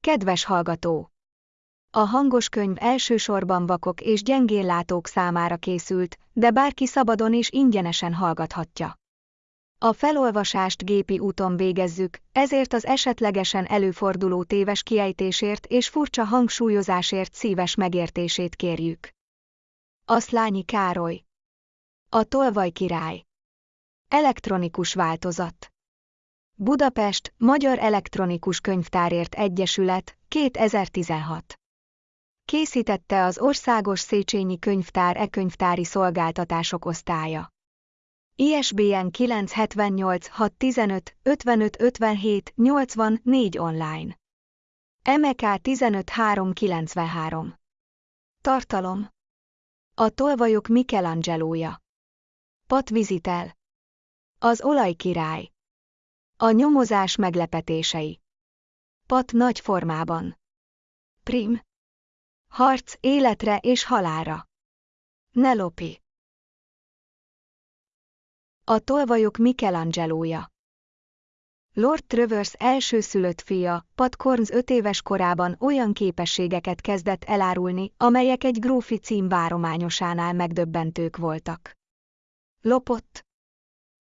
Kedves hallgató! A hangos könyv elsősorban vakok és gyengéllátók számára készült, de bárki szabadon és ingyenesen hallgathatja. A felolvasást gépi úton végezzük, ezért az esetlegesen előforduló téves kiejtésért és furcsa hangsúlyozásért szíves megértését kérjük. Aszlányi Károly A Tolvaj király Elektronikus változat Budapest, Magyar Elektronikus Könyvtárért Egyesület, 2016. Készítette az Országos Széchenyi Könyvtár e-könyvtári szolgáltatások osztálya. ISBN 978 615 55 57 84 online. MK 15393. Tartalom. A tolvajok Michelangelója. Pat vizitel. Az olajkirály. A nyomozás meglepetései. Pat nagy formában. Prim. Harc életre és halára. Nelopi. A tolvajok Michelangelója. Lord Travers elsőszülött fia, Pat Corns öt éves korában olyan képességeket kezdett elárulni, amelyek egy grófi cím várományosánál megdöbbentők voltak. Lopott,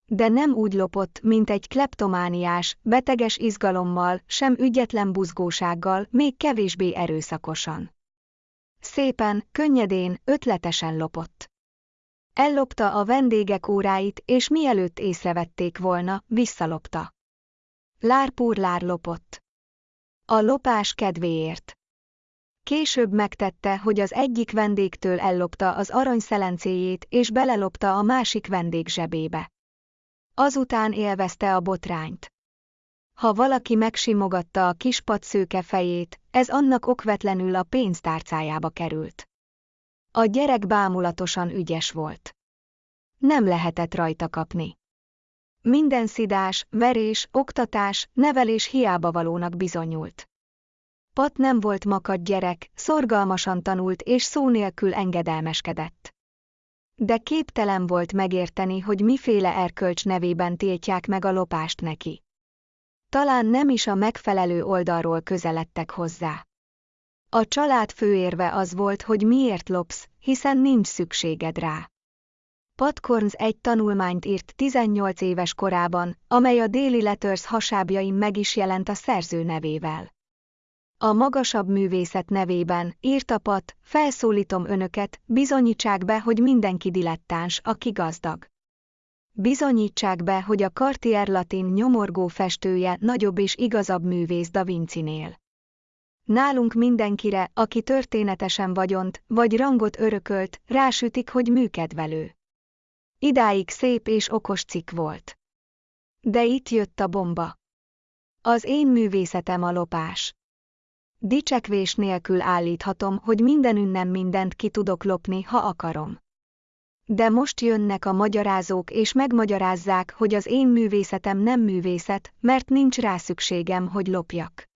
de nem úgy lopott, mint egy kleptomániás, beteges izgalommal, sem ügyetlen buzgósággal, még kevésbé erőszakosan. Szépen, könnyedén, ötletesen lopott. Ellopta a vendégek óráit, és mielőtt észrevették volna, visszalopta. Lárpúr lár lopott. A lopás kedvéért. Később megtette, hogy az egyik vendégtől ellopta az aranyszelencéjét és belelopta a másik vendég zsebébe. Azután élvezte a botrányt. Ha valaki megsimogatta a kis szőke fejét, ez annak okvetlenül a pénztárcájába került. A gyerek bámulatosan ügyes volt. Nem lehetett rajta kapni. Minden szidás, verés, oktatás, nevelés hiába valónak bizonyult. Pat nem volt makad gyerek, szorgalmasan tanult és szó nélkül engedelmeskedett de képtelen volt megérteni, hogy miféle erkölcs nevében tiltják meg a lopást neki. Talán nem is a megfelelő oldalról közeledtek hozzá. A család főérve az volt, hogy miért lopsz, hiszen nincs szükséged rá. Patkorns egy tanulmányt írt 18 éves korában, amely a Daily Letters hasábjain meg is jelent a szerző nevével. A magasabb művészet nevében, írta Pat, felszólítom önöket, bizonyítsák be, hogy mindenki dilettáns, aki gazdag. Bizonyítsák be, hogy a Cartier Latin nyomorgó festője nagyobb és igazabb művész Da Vinci-nél. Nálunk mindenkire, aki történetesen vagyont, vagy rangot örökölt, rásütik, hogy műkedvelő. Idáig szép és okos cikk volt. De itt jött a bomba. Az én művészetem a lopás. Dicsekvés nélkül állíthatom, hogy mindenünnen mindent ki tudok lopni, ha akarom. De most jönnek a magyarázók és megmagyarázzák, hogy az én művészetem nem művészet, mert nincs rá szükségem, hogy lopjak.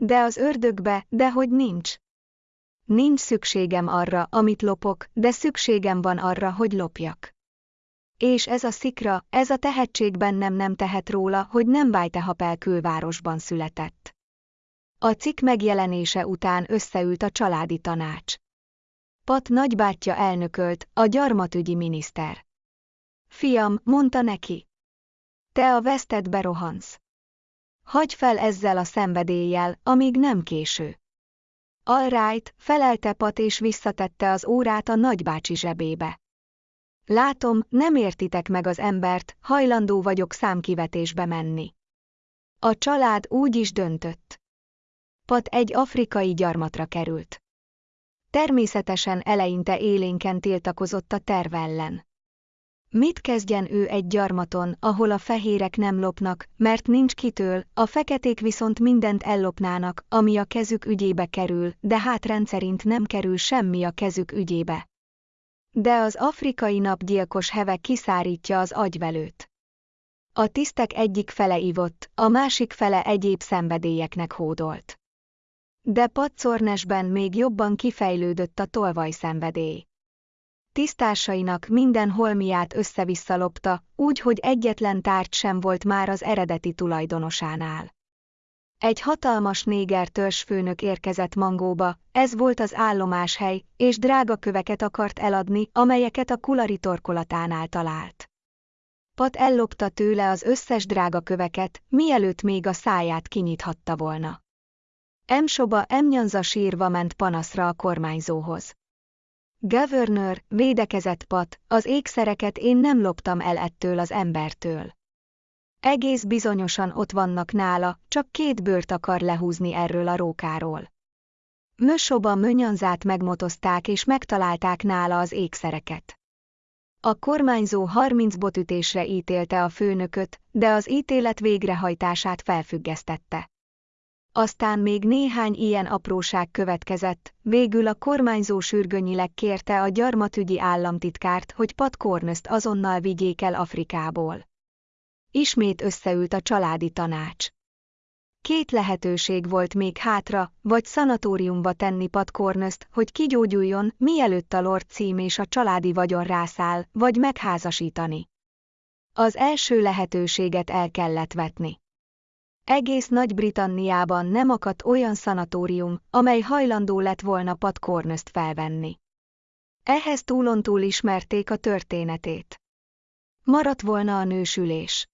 De az ördögbe, de hogy nincs. Nincs szükségem arra, amit lopok, de szükségem van arra, hogy lopjak. És ez a szikra, ez a tehetség bennem nem tehet róla, hogy nem Vájtehapel külvárosban született. A cikk megjelenése után összeült a családi tanács. Pat nagybátyja elnökölt, a gyarmatügyi miniszter. Fiam, mondta neki. Te a vesztedbe rohansz. Hagy fel ezzel a szenvedéllyel, amíg nem késő. All right, felelte Pat és visszatette az órát a nagybácsi zsebébe. Látom, nem értitek meg az embert, hajlandó vagyok számkivetésbe menni. A család úgy is döntött. Pat egy afrikai gyarmatra került. Természetesen eleinte élénken tiltakozott a terv ellen. Mit kezdjen ő egy gyarmaton, ahol a fehérek nem lopnak, mert nincs kitől, a feketék viszont mindent ellopnának, ami a kezük ügyébe kerül, de hát rendszerint nem kerül semmi a kezük ügyébe. De az afrikai napgyilkos heve kiszárítja az agyvelőt. A tisztek egyik fele ivott, a másik fele egyéb szenvedélyeknek hódolt. De Patszornesben még jobban kifejlődött a tolvaj szenvedély. Tisztársainak minden holmiát össze-vissza lopta, úgy, hogy egyetlen tárgy sem volt már az eredeti tulajdonosánál. Egy hatalmas néger törzsfőnök érkezett Mangóba, ez volt az állomáshely, és drága köveket akart eladni, amelyeket a kulari torkolatánál talált. Pat ellopta tőle az összes drága köveket, mielőtt még a száját kinyithatta volna. Emsoba emnyanza sírva ment panaszra a kormányzóhoz. Governor, védekezett Pat, az ékszereket én nem loptam el ettől az embertől. Egész bizonyosan ott vannak nála, csak két bőrt akar lehúzni erről a rókáról. Mösoba mönyanzát megmotozták és megtalálták nála az ékszereket. A kormányzó 30 botütésre ítélte a főnököt, de az ítélet végrehajtását felfüggesztette. Aztán még néhány ilyen apróság következett, végül a kormányzó sürgönyileg kérte a gyarmatügyi államtitkárt, hogy Pat Cornest azonnal vigyék el Afrikából. Ismét összeült a családi tanács. Két lehetőség volt még hátra, vagy szanatóriumba tenni Pat Cornest, hogy kigyógyuljon, mielőtt a Lord cím és a családi vagyon rászáll, vagy megházasítani. Az első lehetőséget el kellett vetni. Egész Nagy-Britanniában nem akadt olyan szanatórium, amely hajlandó lett volna Pat Cornest felvenni. Ehhez túlontúl ismerték a történetét. Maradt volna a nősülés.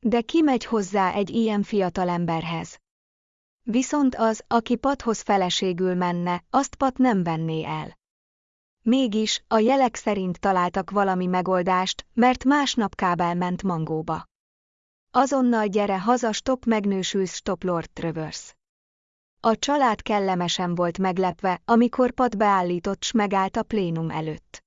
De ki megy hozzá egy ilyen fiatal emberhez? Viszont az, aki Pathoz feleségül menne, azt Pat nem venné el. Mégis, a jelek szerint találtak valami megoldást, mert másnap kábel ment Mangóba. Azonnal gyere haza, stop megnősülsz, stop Lord Travers. A család kellemesen volt meglepve, amikor Pat beállított s megállt a plénum előtt.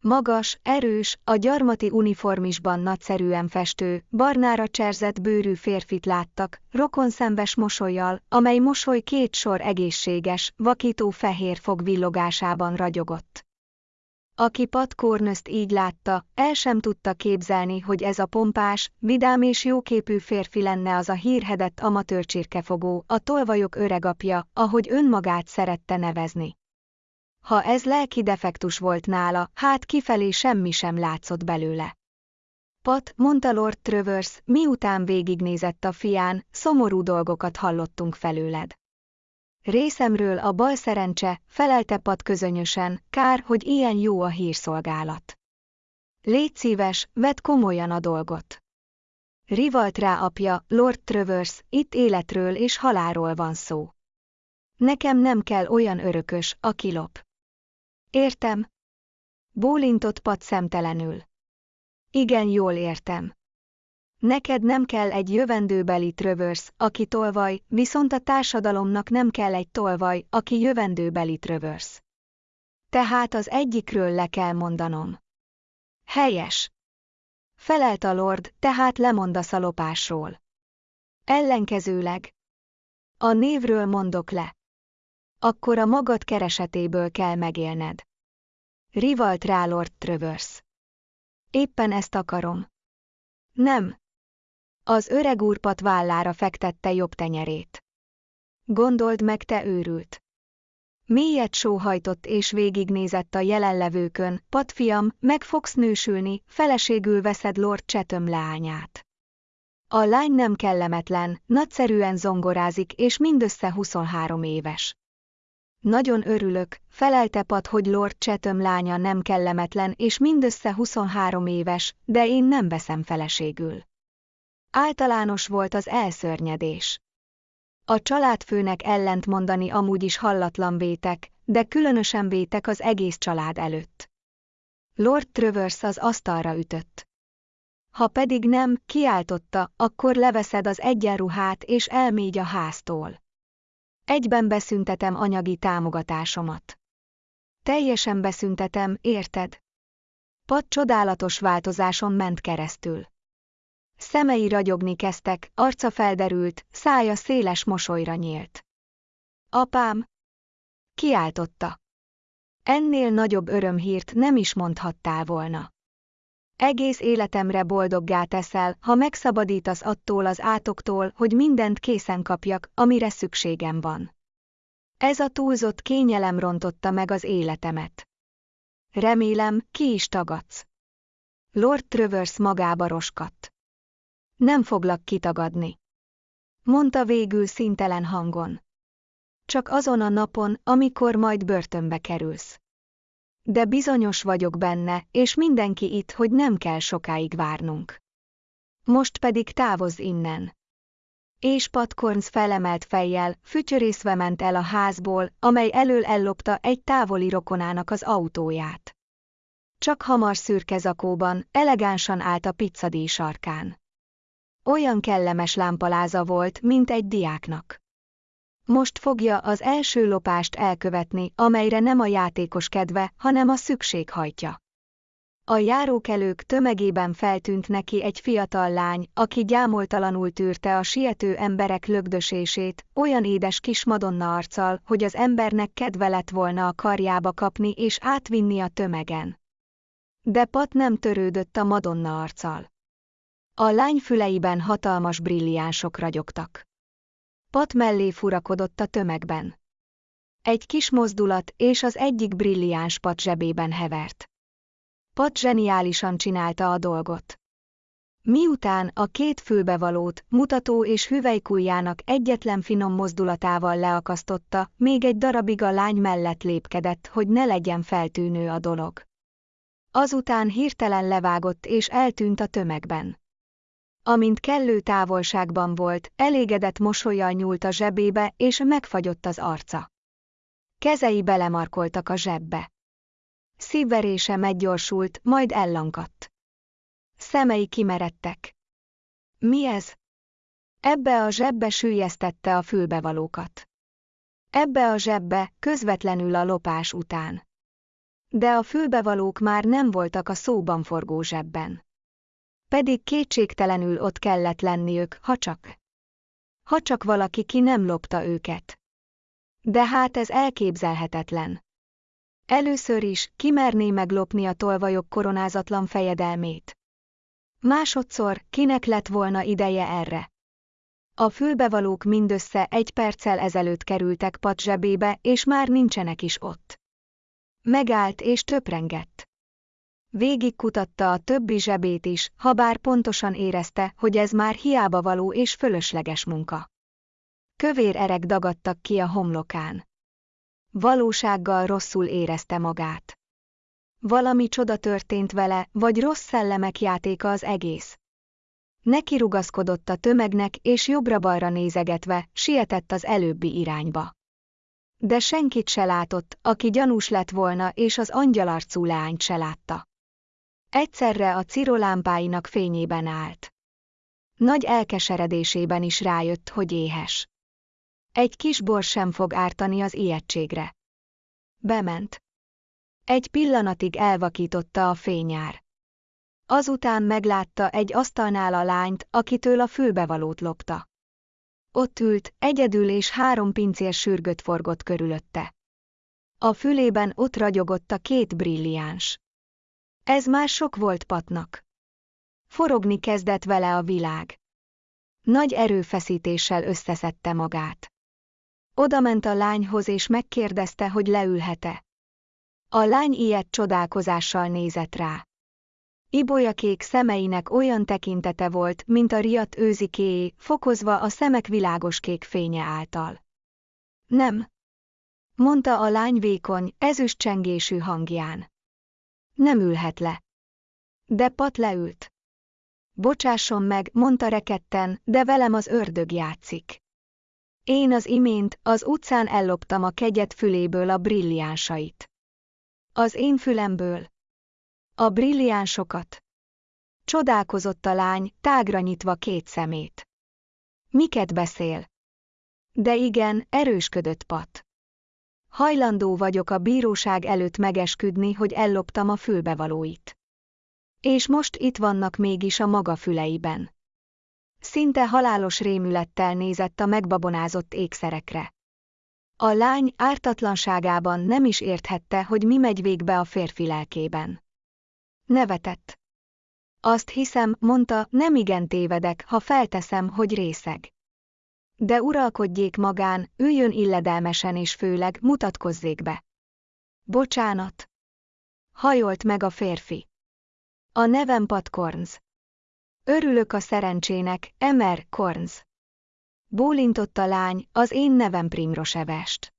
Magas, erős, a gyarmati uniformisban nagyszerűen festő, barnára cserzett bőrű férfit láttak, rokonszembes mosolyjal, amely mosoly két sor egészséges, vakító fehér fog villogásában ragyogott. Aki Pat Cornest így látta, el sem tudta képzelni, hogy ez a pompás, vidám és jóképű férfi lenne az a hírhedett amatőr csirkefogó, a tolvajok öregapja, ahogy önmagát szerette nevezni. Ha ez lelki defektus volt nála, hát kifelé semmi sem látszott belőle. Pat, mondta Lord Travers, miután végignézett a fián, szomorú dolgokat hallottunk felőled. Részemről a bal szerencse, felelte Pat közönösen, kár, hogy ilyen jó a hírszolgálat. Légy szíves, vedd komolyan a dolgot. Rivalt rá apja, Lord Travers, itt életről és halálról van szó. Nekem nem kell olyan örökös, aki lop. Értem. Bólintott Pat szemtelenül. Igen, jól értem. Neked nem kell egy jövendőbeli trövörsz, aki tolvaj, viszont a társadalomnak nem kell egy tolvaj, aki jövendőbeli trövörsz. Tehát az egyikről le kell mondanom. Helyes. Felelt a lord, tehát lemondasz a lopásról. Ellenkezőleg. A névről mondok le. Akkor a magad keresetéből kell megélned. Rivalt rá Lord Travers. Éppen ezt akarom. Nem. Az öreg úrpat vállára fektette jobb tenyerét. Gondold meg, te őrült. Mélyet sóhajtott és végignézett a jelenlevőkön, patfiam, meg fogsz nősülni, feleségül veszed Lord Chatham leányát. A lány nem kellemetlen, nagyszerűen zongorázik és mindössze 23 éves. Nagyon örülök, felelte Pat, hogy Lord Chatham lánya nem kellemetlen és mindössze 23 éves, de én nem veszem feleségül. Általános volt az elszörnyedés. A családfőnek ellent mondani amúgy is hallatlan vétek, de különösen vétek az egész család előtt. Lord Travers az asztalra ütött. Ha pedig nem, kiáltotta, akkor leveszed az egyenruhát és elmégy a háztól. Egyben beszüntetem anyagi támogatásomat. Teljesen beszüntetem, érted? Pat csodálatos változáson ment keresztül. Szemei ragyogni kezdtek, arca felderült, szája széles mosolyra nyílt. Apám! Kiáltotta. Ennél nagyobb örömhírt nem is mondhattál volna. Egész életemre boldoggá teszel, ha megszabadítasz attól az átoktól, hogy mindent készen kapjak, amire szükségem van. Ez a túlzott kényelem rontotta meg az életemet. Remélem, ki is tagadsz. Lord Travers magába roskadt. Nem foglak kitagadni. Mondta végül szintelen hangon. Csak azon a napon, amikor majd börtönbe kerülsz. De bizonyos vagyok benne, és mindenki itt, hogy nem kell sokáig várnunk. Most pedig távozz innen. És Patkorns felemelt fejjel, fütyörészve ment el a házból, amely elől ellopta egy távoli rokonának az autóját. Csak hamar szürke zakóban, elegánsan állt a pizzadíj sarkán. Olyan kellemes lámpaláza volt, mint egy diáknak. Most fogja az első lopást elkövetni, amelyre nem a játékos kedve, hanem a szükség hajtja. A járókelők tömegében feltűnt neki egy fiatal lány, aki gyámoltalanul tűrte a siető emberek lögdösését, olyan édes kis madonna arccal, hogy az embernek kedve lett volna a karjába kapni és átvinni a tömegen. De Pat nem törődött a madonna arccal. A lány füleiben hatalmas brilliánsok ragyogtak. Pat mellé furakodott a tömegben. Egy kis mozdulat, és az egyik brilliáns Pat zsebében hevert. Pat zseniálisan csinálta a dolgot. Miután a két fülbevalót, mutató és hüvelykujjának egyetlen finom mozdulatával leakasztotta, még egy darabig a lány mellett lépkedett, hogy ne legyen feltűnő a dolog. Azután hirtelen levágott és eltűnt a tömegben. Amint kellő távolságban volt, elégedett mosolyjal nyúlt a zsebébe, és megfagyott az arca. Kezei belemarkoltak a zsebbe. Szívverése meggyorsult, majd ellankadt. Szemei kimeredtek. Mi ez? Ebbe a zsebbe sűjesztette a fülbevalókat. Ebbe a zsebbe, közvetlenül a lopás után. De a fülbevalók már nem voltak a szóban forgó zsebben. Pedig kétségtelenül ott kellett lenniük, ha csak. Ha csak valaki ki nem lopta őket. De hát ez elképzelhetetlen. Először is, kimerné meglopni a tolvajok koronázatlan fejedelmét. Másodszor, kinek lett volna ideje erre? A fülbevalók mindössze egy perccel ezelőtt kerültek Pat zsebébe, és már nincsenek is ott. Megállt és töprengett. Végigkutatta a többi zsebét is, ha bár pontosan érezte, hogy ez már hiába való és fölösleges munka. Kövér erek dagadtak ki a homlokán. Valósággal rosszul érezte magát. Valami csoda történt vele, vagy rossz szellemek játéka az egész. Neki rugaszkodott a tömegnek, és jobbra-balra nézegetve, sietett az előbbi irányba. De senkit se látott, aki gyanús lett volna, és az angyalarcú leányt se látta. Egyszerre a cirolámpáinak fényében állt. Nagy elkeseredésében is rájött, hogy éhes. Egy kis bor sem fog ártani az ijegységre. Bement. Egy pillanatig elvakította a fényár. Azután meglátta egy asztalnál a lányt, akitől a fülbevalót lopta. Ott ült, egyedül és három pincér sürgött forgott körülötte. A fülében ott ragyogott a két brilliáns. Ez már sok volt Patnak. Forogni kezdett vele a világ. Nagy erőfeszítéssel összeszedte magát. Oda ment a lányhoz és megkérdezte, hogy leülhet-e. A lány ilyet csodálkozással nézett rá. Ibolyakék szemeinek olyan tekintete volt, mint a riadt őzikéé, fokozva a szemek világos kék fénye által. Nem, mondta a lány vékony, ezüst csengésű hangján. Nem ülhet le. De Pat leült. Bocsásson meg, mondta reketten, de velem az ördög játszik. Én az imént, az utcán elloptam a kegyet füléből a brilliánsait. Az én fülemből. A brilliánsokat. Csodálkozott a lány, tágra nyitva két szemét. Miket beszél? De igen, erősködött Pat. Hajlandó vagyok a bíróság előtt megesküdni, hogy elloptam a fülbevalóit. És most itt vannak mégis a maga füleiben. Szinte halálos rémülettel nézett a megbabonázott ékszerekre. A lány ártatlanságában nem is érthette, hogy mi megy végbe a férfi lelkében. Nevetett. Azt hiszem, mondta, nem igen tévedek, ha felteszem, hogy részeg. De uralkodjék magán, üljön illedelmesen és főleg mutatkozzék be. Bocsánat. Hajolt meg a férfi. A nevem Pat Kornz. Örülök a szerencsének, Emer Kornz. Bólintott a lány, az én nevem Primrosevest.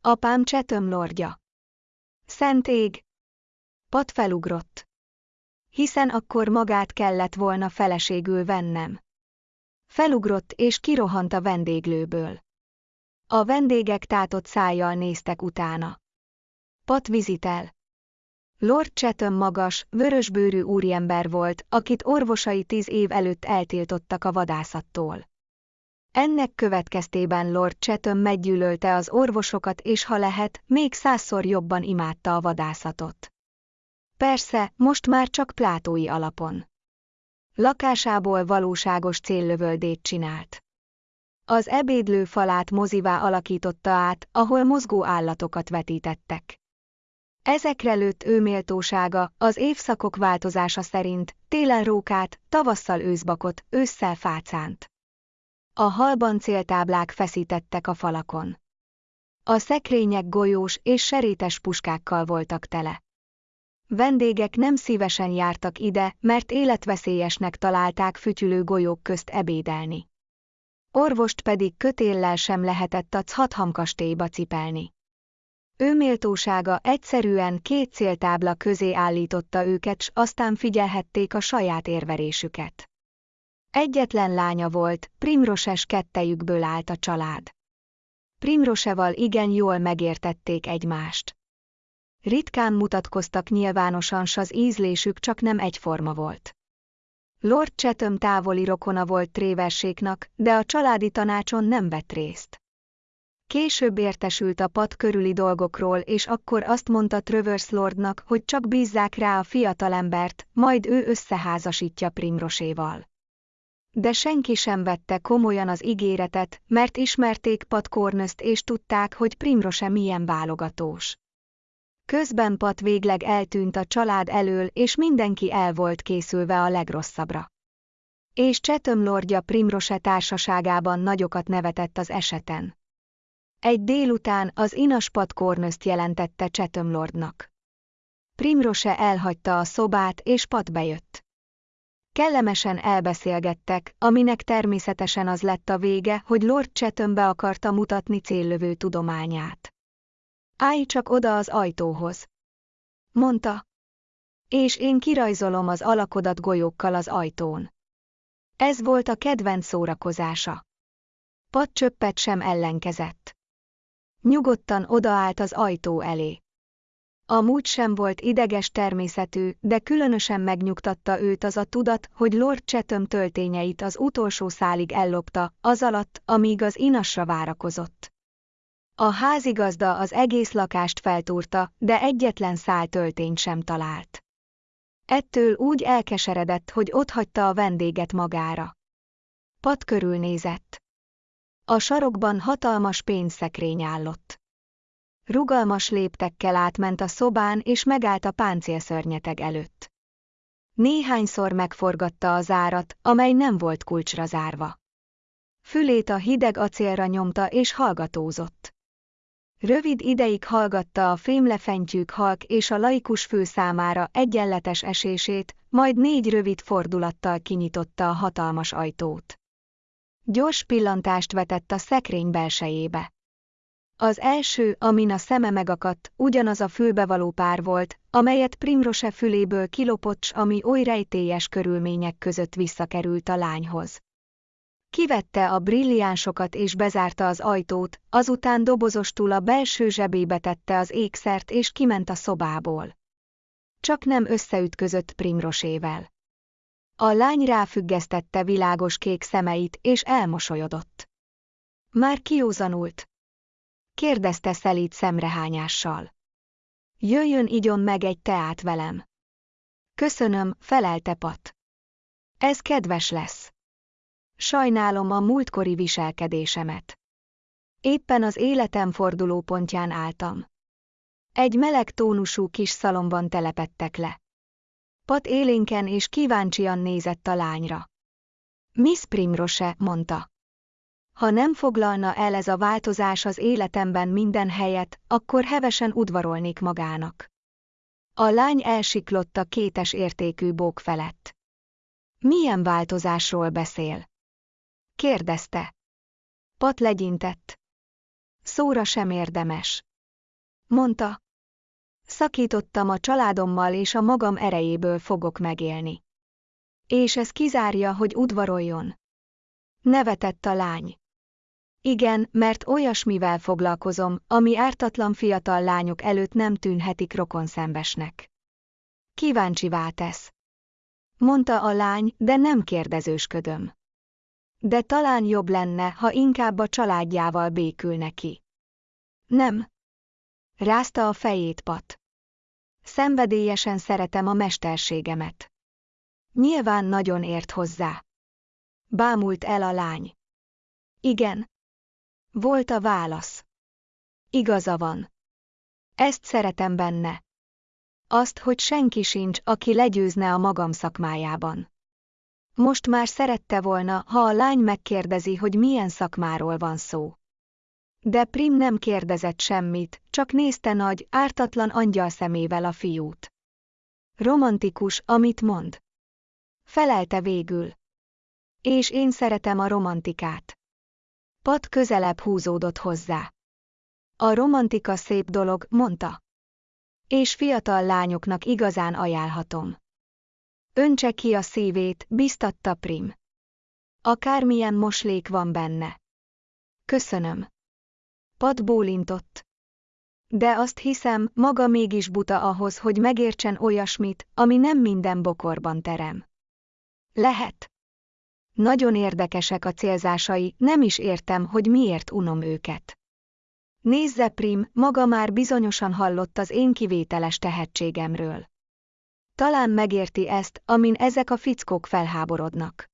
Apám Csetöm lordja. Szent ég. Pat felugrott. Hiszen akkor magát kellett volna feleségül vennem. Felugrott és kirohant a vendéglőből. A vendégek tátott szájjal néztek utána. Pat vizitel. Lord Chatham magas, vörösbőrű úriember volt, akit orvosai tíz év előtt eltiltottak a vadászattól. Ennek következtében Lord Chatham meggyűlölte az orvosokat és ha lehet, még százszor jobban imádta a vadászatot. Persze, most már csak plátói alapon. Lakásából valóságos céllövöldét csinált. Az ebédlő falát mozivá alakította át, ahol mozgó állatokat vetítettek. Ezekre lőtt ő méltósága, az évszakok változása szerint, télen rókát, tavasszal őszbakot, ősszel fácánt. A halban céltáblák feszítettek a falakon. A szekrények golyós és serétes puskákkal voltak tele. Vendégek nem szívesen jártak ide, mert életveszélyesnek találták fütyülő golyók közt ebédelni. Orvost pedig kötéllel sem lehetett a Chatham kastélyba cipelni. Ő méltósága egyszerűen két céltábla közé állította őket, s aztán figyelhették a saját érverésüket. Egyetlen lánya volt, Primroses kettejükből állt a család. Primroseval igen jól megértették egymást. Ritkán mutatkoztak nyilvánosan, s az ízlésük csak nem egyforma volt. Lord Chatham távoli rokona volt Tréverséknak, de a családi tanácson nem vett részt. Később értesült a pad körüli dolgokról és akkor azt mondta Travers Lordnak, hogy csak bízzák rá a fiatalembert, majd ő összeházasítja Primroséval. De senki sem vette komolyan az ígéretet, mert ismerték Pat Cornöst és tudták, hogy Primrose milyen válogatós. Közben Pat végleg eltűnt a család elől és mindenki el volt készülve a legrosszabbra. És Csetöm lordja Primrose társaságában nagyokat nevetett az eseten. Egy délután az inas Pat Cornöst jelentette Csetöm lordnak. Primrose elhagyta a szobát és Pat bejött. Kellemesen elbeszélgettek, aminek természetesen az lett a vége, hogy Lord Chatham be akarta mutatni céllövő tudományát. Állj csak oda az ajtóhoz. Mondta. És én kirajzolom az alakodat golyókkal az ajtón. Ez volt a kedvenc szórakozása. Pat csöppet sem ellenkezett. Nyugodtan odaállt az ajtó elé. Amúgy sem volt ideges természetű, de különösen megnyugtatta őt az a tudat, hogy Lord Chatham töltényeit az utolsó szálig ellopta, az alatt, amíg az inasra várakozott. A házigazda az egész lakást feltúrta, de egyetlen szál töltényt sem talált. Ettől úgy elkeseredett, hogy otthagyta a vendéget magára. Pat körülnézett. A sarokban hatalmas pénzszekrény állott. Rugalmas léptekkel átment a szobán és megállt a páncélszörnyeteg előtt. Néhányszor megforgatta a zárat, amely nem volt kulcsra zárva. Fülét a hideg acélra nyomta és hallgatózott. Rövid ideig hallgatta a fémlefentyűk halk és a laikus fő számára egyenletes esését, majd négy rövid fordulattal kinyitotta a hatalmas ajtót. Gyors pillantást vetett a szekrény belsejébe. Az első, amin a szeme megakadt, ugyanaz a fülbevaló pár volt, amelyet Primrose füléből kilopott, ami oly rejtélyes körülmények között visszakerült a lányhoz. Kivette a brilliánsokat és bezárta az ajtót, azután dobozostul a belső zsebébe tette az ékszert és kiment a szobából. Csak nem összeütközött Primrosével. A lány ráfüggesztette világos kék szemeit és elmosolyodott. Már kiózanult, kérdezte szelíd szemrehányással. Jöjjön igyon meg egy teát velem. Köszönöm, felelte Pat. Ez kedves lesz. Sajnálom a múltkori viselkedésemet. Éppen az életem fordulópontján álltam. Egy meleg tónusú kis szalomban telepettek le. Pat élénken és kíváncsian nézett a lányra. Miss Primrose, mondta. Ha nem foglalna el ez a változás az életemben minden helyet, akkor hevesen udvarolnék magának. A lány elsiklott a kétes értékű bók felett. Milyen változásról beszél? Kérdezte. Pat legyintett. Szóra sem érdemes. Mondta. Szakítottam a családommal és a magam erejéből fogok megélni. És ez kizárja, hogy udvaroljon. Nevetett a lány. Igen, mert olyasmivel foglalkozom, ami ártatlan fiatal lányok előtt nem tűnhetik rokonszembesnek. Kíváncsivá tesz. Mondta a lány, de nem kérdezősködöm. De talán jobb lenne, ha inkább a családjával békül neki. Nem. Rázta a fejét Pat. Szenvedélyesen szeretem a mesterségemet. Nyilván nagyon ért hozzá. Bámult el a lány. Igen. Volt a válasz. Igaza van. Ezt szeretem benne. Azt, hogy senki sincs, aki legyőzne a magam szakmájában. Most már szerette volna, ha a lány megkérdezi, hogy milyen szakmáról van szó. De Prim nem kérdezett semmit, csak nézte nagy, ártatlan angyal szemével a fiút. Romantikus, amit mond. Felelte végül. És én szeretem a romantikát. Pat közelebb húzódott hozzá. A romantika szép dolog, mondta. És fiatal lányoknak igazán ajánlhatom. Öntse ki a szívét, biztatta Prim. Akármilyen moslék van benne. Köszönöm. Pat bólintott. De azt hiszem, maga mégis buta ahhoz, hogy megértsen olyasmit, ami nem minden bokorban terem. Lehet. Nagyon érdekesek a célzásai, nem is értem, hogy miért unom őket. Nézze Prim, maga már bizonyosan hallott az én kivételes tehetségemről. Talán megérti ezt, amin ezek a fickók felháborodnak.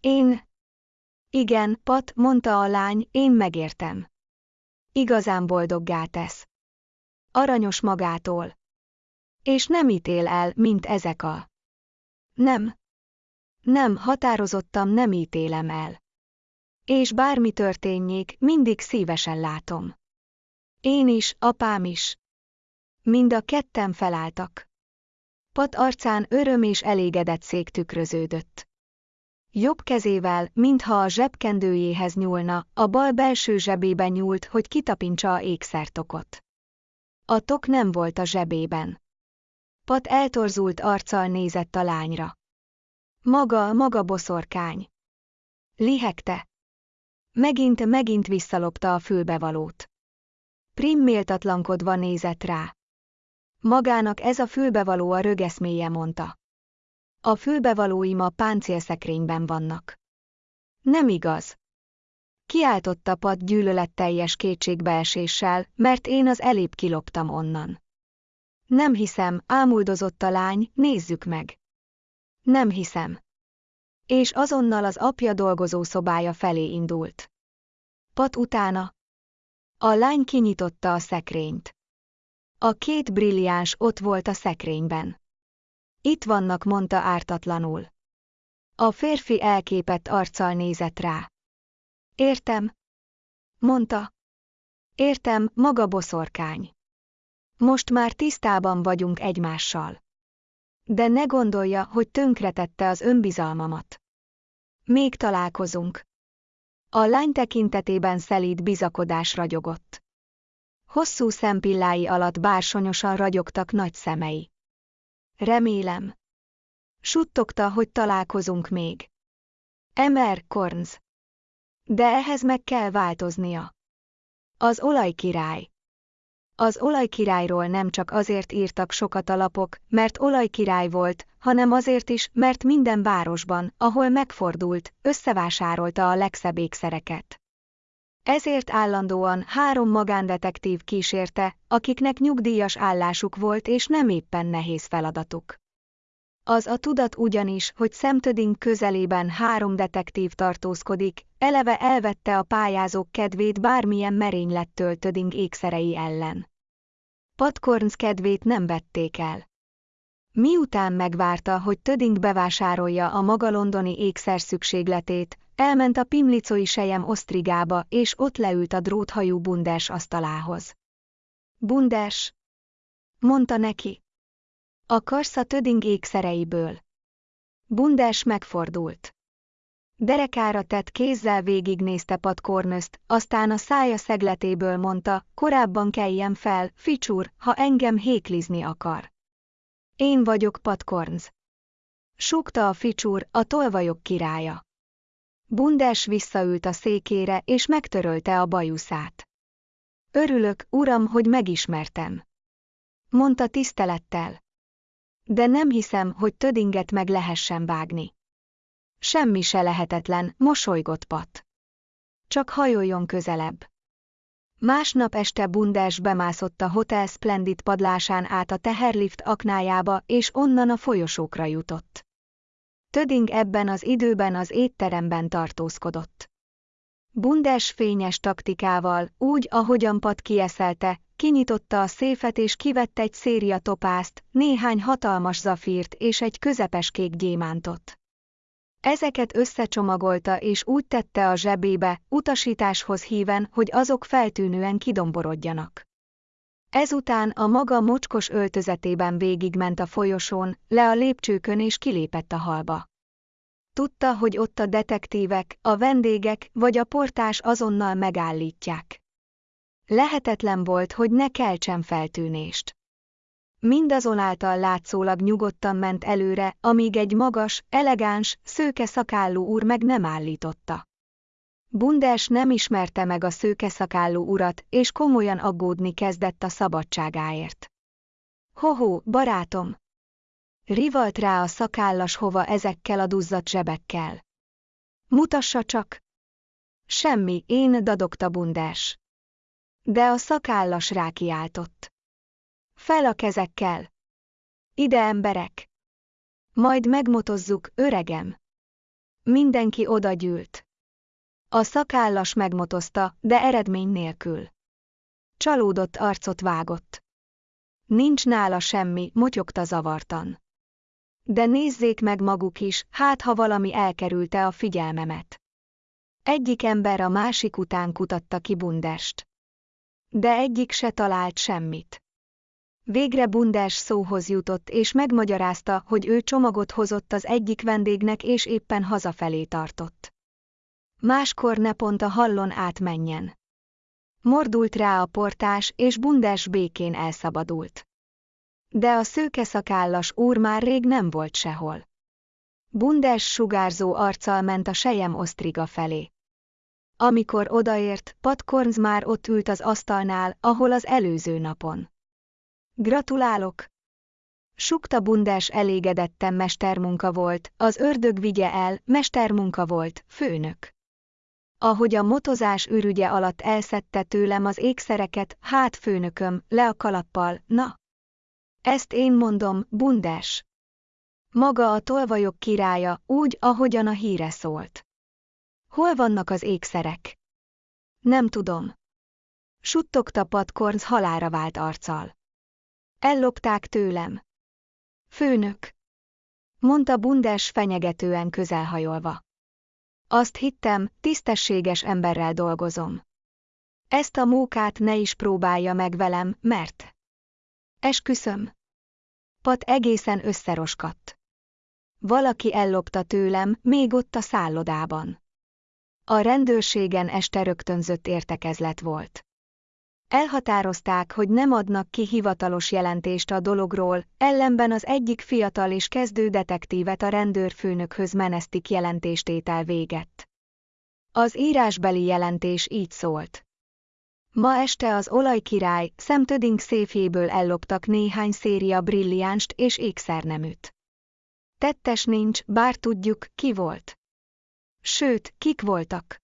Én... Igen, Pat, mondta a lány, én megértem. Igazán boldoggá tesz. Aranyos magától. És nem ítél el, mint ezek a... Nem. Nem, határozottam nem ítélem el. És bármi történjék, mindig szívesen látom. Én is, apám is. Mind a ketten felálltak. Pat arcán öröm és elégedett szék tükröződött. Jobb kezével, mintha a zsebkendőjéhez nyúlna, a bal belső zsebében nyúlt, hogy kitapintsa a ékszertokot. A tok nem volt a zsebében. Pat eltorzult arccal nézett a lányra. Maga, maga boszorkány. Lihegte. Megint, megint visszalopta a fülbevalót. Prim méltatlankodva nézett rá. Magának ez a fülbevaló a rögeszméje mondta. A fülbevalóim a páncélszekrényben vannak. Nem igaz. Kiáltotta Pat gyűlöletteljes kétségbeeséssel, mert én az elébb kiloptam onnan. Nem hiszem, ámuldozott a lány, nézzük meg. Nem hiszem. És azonnal az apja dolgozó szobája felé indult. Pat utána. A lány kinyitotta a szekrényt. A két brilliáns ott volt a szekrényben. Itt vannak, mondta ártatlanul. A férfi elképett arccal nézett rá. Értem. Mondta. Értem, maga boszorkány. Most már tisztában vagyunk egymással. De ne gondolja, hogy tönkretette az önbizalmamat. Még találkozunk. A lány tekintetében szelíd bizakodás ragyogott. Hosszú szempillái alatt bársonyosan ragyogtak nagy szemei. Remélem. Suttogta, hogy találkozunk még. Emer Kornz. De ehhez meg kell változnia. Az olajkirály. Az olajkirályról nem csak azért írtak sokat a lapok, mert olajkirály volt, hanem azért is, mert minden városban, ahol megfordult, összevásárolta a legszebb ékszereket. Ezért állandóan három magándetektív kísérte, akiknek nyugdíjas állásuk volt és nem éppen nehéz feladatuk. Az a tudat ugyanis, hogy szemtödink közelében három detektív tartózkodik, eleve elvette a pályázók kedvét bármilyen merénylettől töding ékszerei ellen. Patkorns kedvét nem vették el. Miután megvárta, hogy Töding bevásárolja a maga londoni ékszer szükségletét, elment a pimlicoi sejem osztrigába, és ott leült a dróthajú Bunders asztalához. Bunders, mondta neki. Akarsz a Töding ékszereiből? Bunders megfordult. Derekára tett kézzel végignézte Pat aztán a szája szegletéből mondta, korábban keljen fel, ficsúr, ha engem héklizni akar. Én vagyok Pat Corns. Súgta a ficsúr, a tolvajok királya. Bundes visszaült a székére és megtörölte a bajuszát. Örülök, uram, hogy megismertem. Mondta tisztelettel. De nem hiszem, hogy tödinget meg lehessen vágni. Semmi se lehetetlen, mosolygott Pat. Csak hajoljon közelebb. Másnap este Bundás bemászott a Hotel Splendid padlásán át a teherlift aknájába, és onnan a folyosókra jutott. Töding ebben az időben az étteremben tartózkodott. Bundes fényes taktikával, úgy, ahogyan Pat kieszelte, kinyitotta a széfet és kivett egy széria topászt, néhány hatalmas zafírt és egy közepes kék gyémántot. Ezeket összecsomagolta és úgy tette a zsebébe, utasításhoz híven, hogy azok feltűnően kidomborodjanak. Ezután a maga mocskos öltözetében végigment a folyosón, le a lépcsőkön és kilépett a halba. Tudta, hogy ott a detektívek, a vendégek vagy a portás azonnal megállítják. Lehetetlen volt, hogy ne keltsen feltűnést. Mindazonáltal látszólag nyugodtan ment előre, amíg egy magas, elegáns, szőke szakállú úr meg nem állította. Bunders nem ismerte meg a szőke szakállú urat, és komolyan aggódni kezdett a szabadságáért. Hoho, barátom! Rivalt rá a szakállas hova ezekkel a duzzadt zsebekkel. Mutassa csak! Semmi, én dadogta Bunders. De a szakállas rákiáltott. Fel a kezekkel! Ide emberek! Majd megmotozzuk, öregem! Mindenki odagyűlt. A szakállas megmotozta, de eredmény nélkül. Csalódott arcot vágott. Nincs nála semmi, motyogta zavartan. De nézzék meg maguk is, hát ha valami elkerülte a figyelmemet. Egyik ember a másik után kutatta ki Bundest. De egyik se talált semmit. Végre Bundás szóhoz jutott és megmagyarázta, hogy ő csomagot hozott az egyik vendégnek és éppen hazafelé tartott. Máskor ne pont a hallon átmenjen. Mordult rá a portás, és Bundás békén elszabadult. De a szőkeszakállas úr már rég nem volt sehol. Bundás sugárzó arccal ment a sejem osztriga felé. Amikor odaért, Pat Korns már ott ült az asztalnál, ahol az előző napon. Gratulálok! Sukta bundás elégedetten mestermunka volt, az ördög vigye el, mestermunka volt, főnök. Ahogy a motozás ürügye alatt elszedte tőlem az ékszereket, hát főnököm, le a kalappal, na. Ezt én mondom, bundás. Maga a tolvajok királya, úgy, ahogyan a híre szólt. Hol vannak az ékszerek? Nem tudom. Suttogta Patkorns halára vált arccal. Ellopták tőlem. Főnök! Mondta Bundes fenyegetően közelhajolva. Azt hittem, tisztességes emberrel dolgozom. Ezt a mókát ne is próbálja meg velem, mert... Esküszöm. Pat egészen összeroskadt. Valaki ellopta tőlem, még ott a szállodában. A rendőrségen este rögtönzött értekezlet volt. Elhatározták, hogy nem adnak ki hivatalos jelentést a dologról, ellenben az egyik fiatal és kezdő detektívet a rendőrfőnökhöz menesztik jelentéstétel véget. Az írásbeli jelentés így szólt. Ma este az olajkirály szemtöding széfjéből elloptak néhány széria brilliánst és ékszerneműt. Tettes nincs, bár tudjuk, ki volt. Sőt, kik voltak.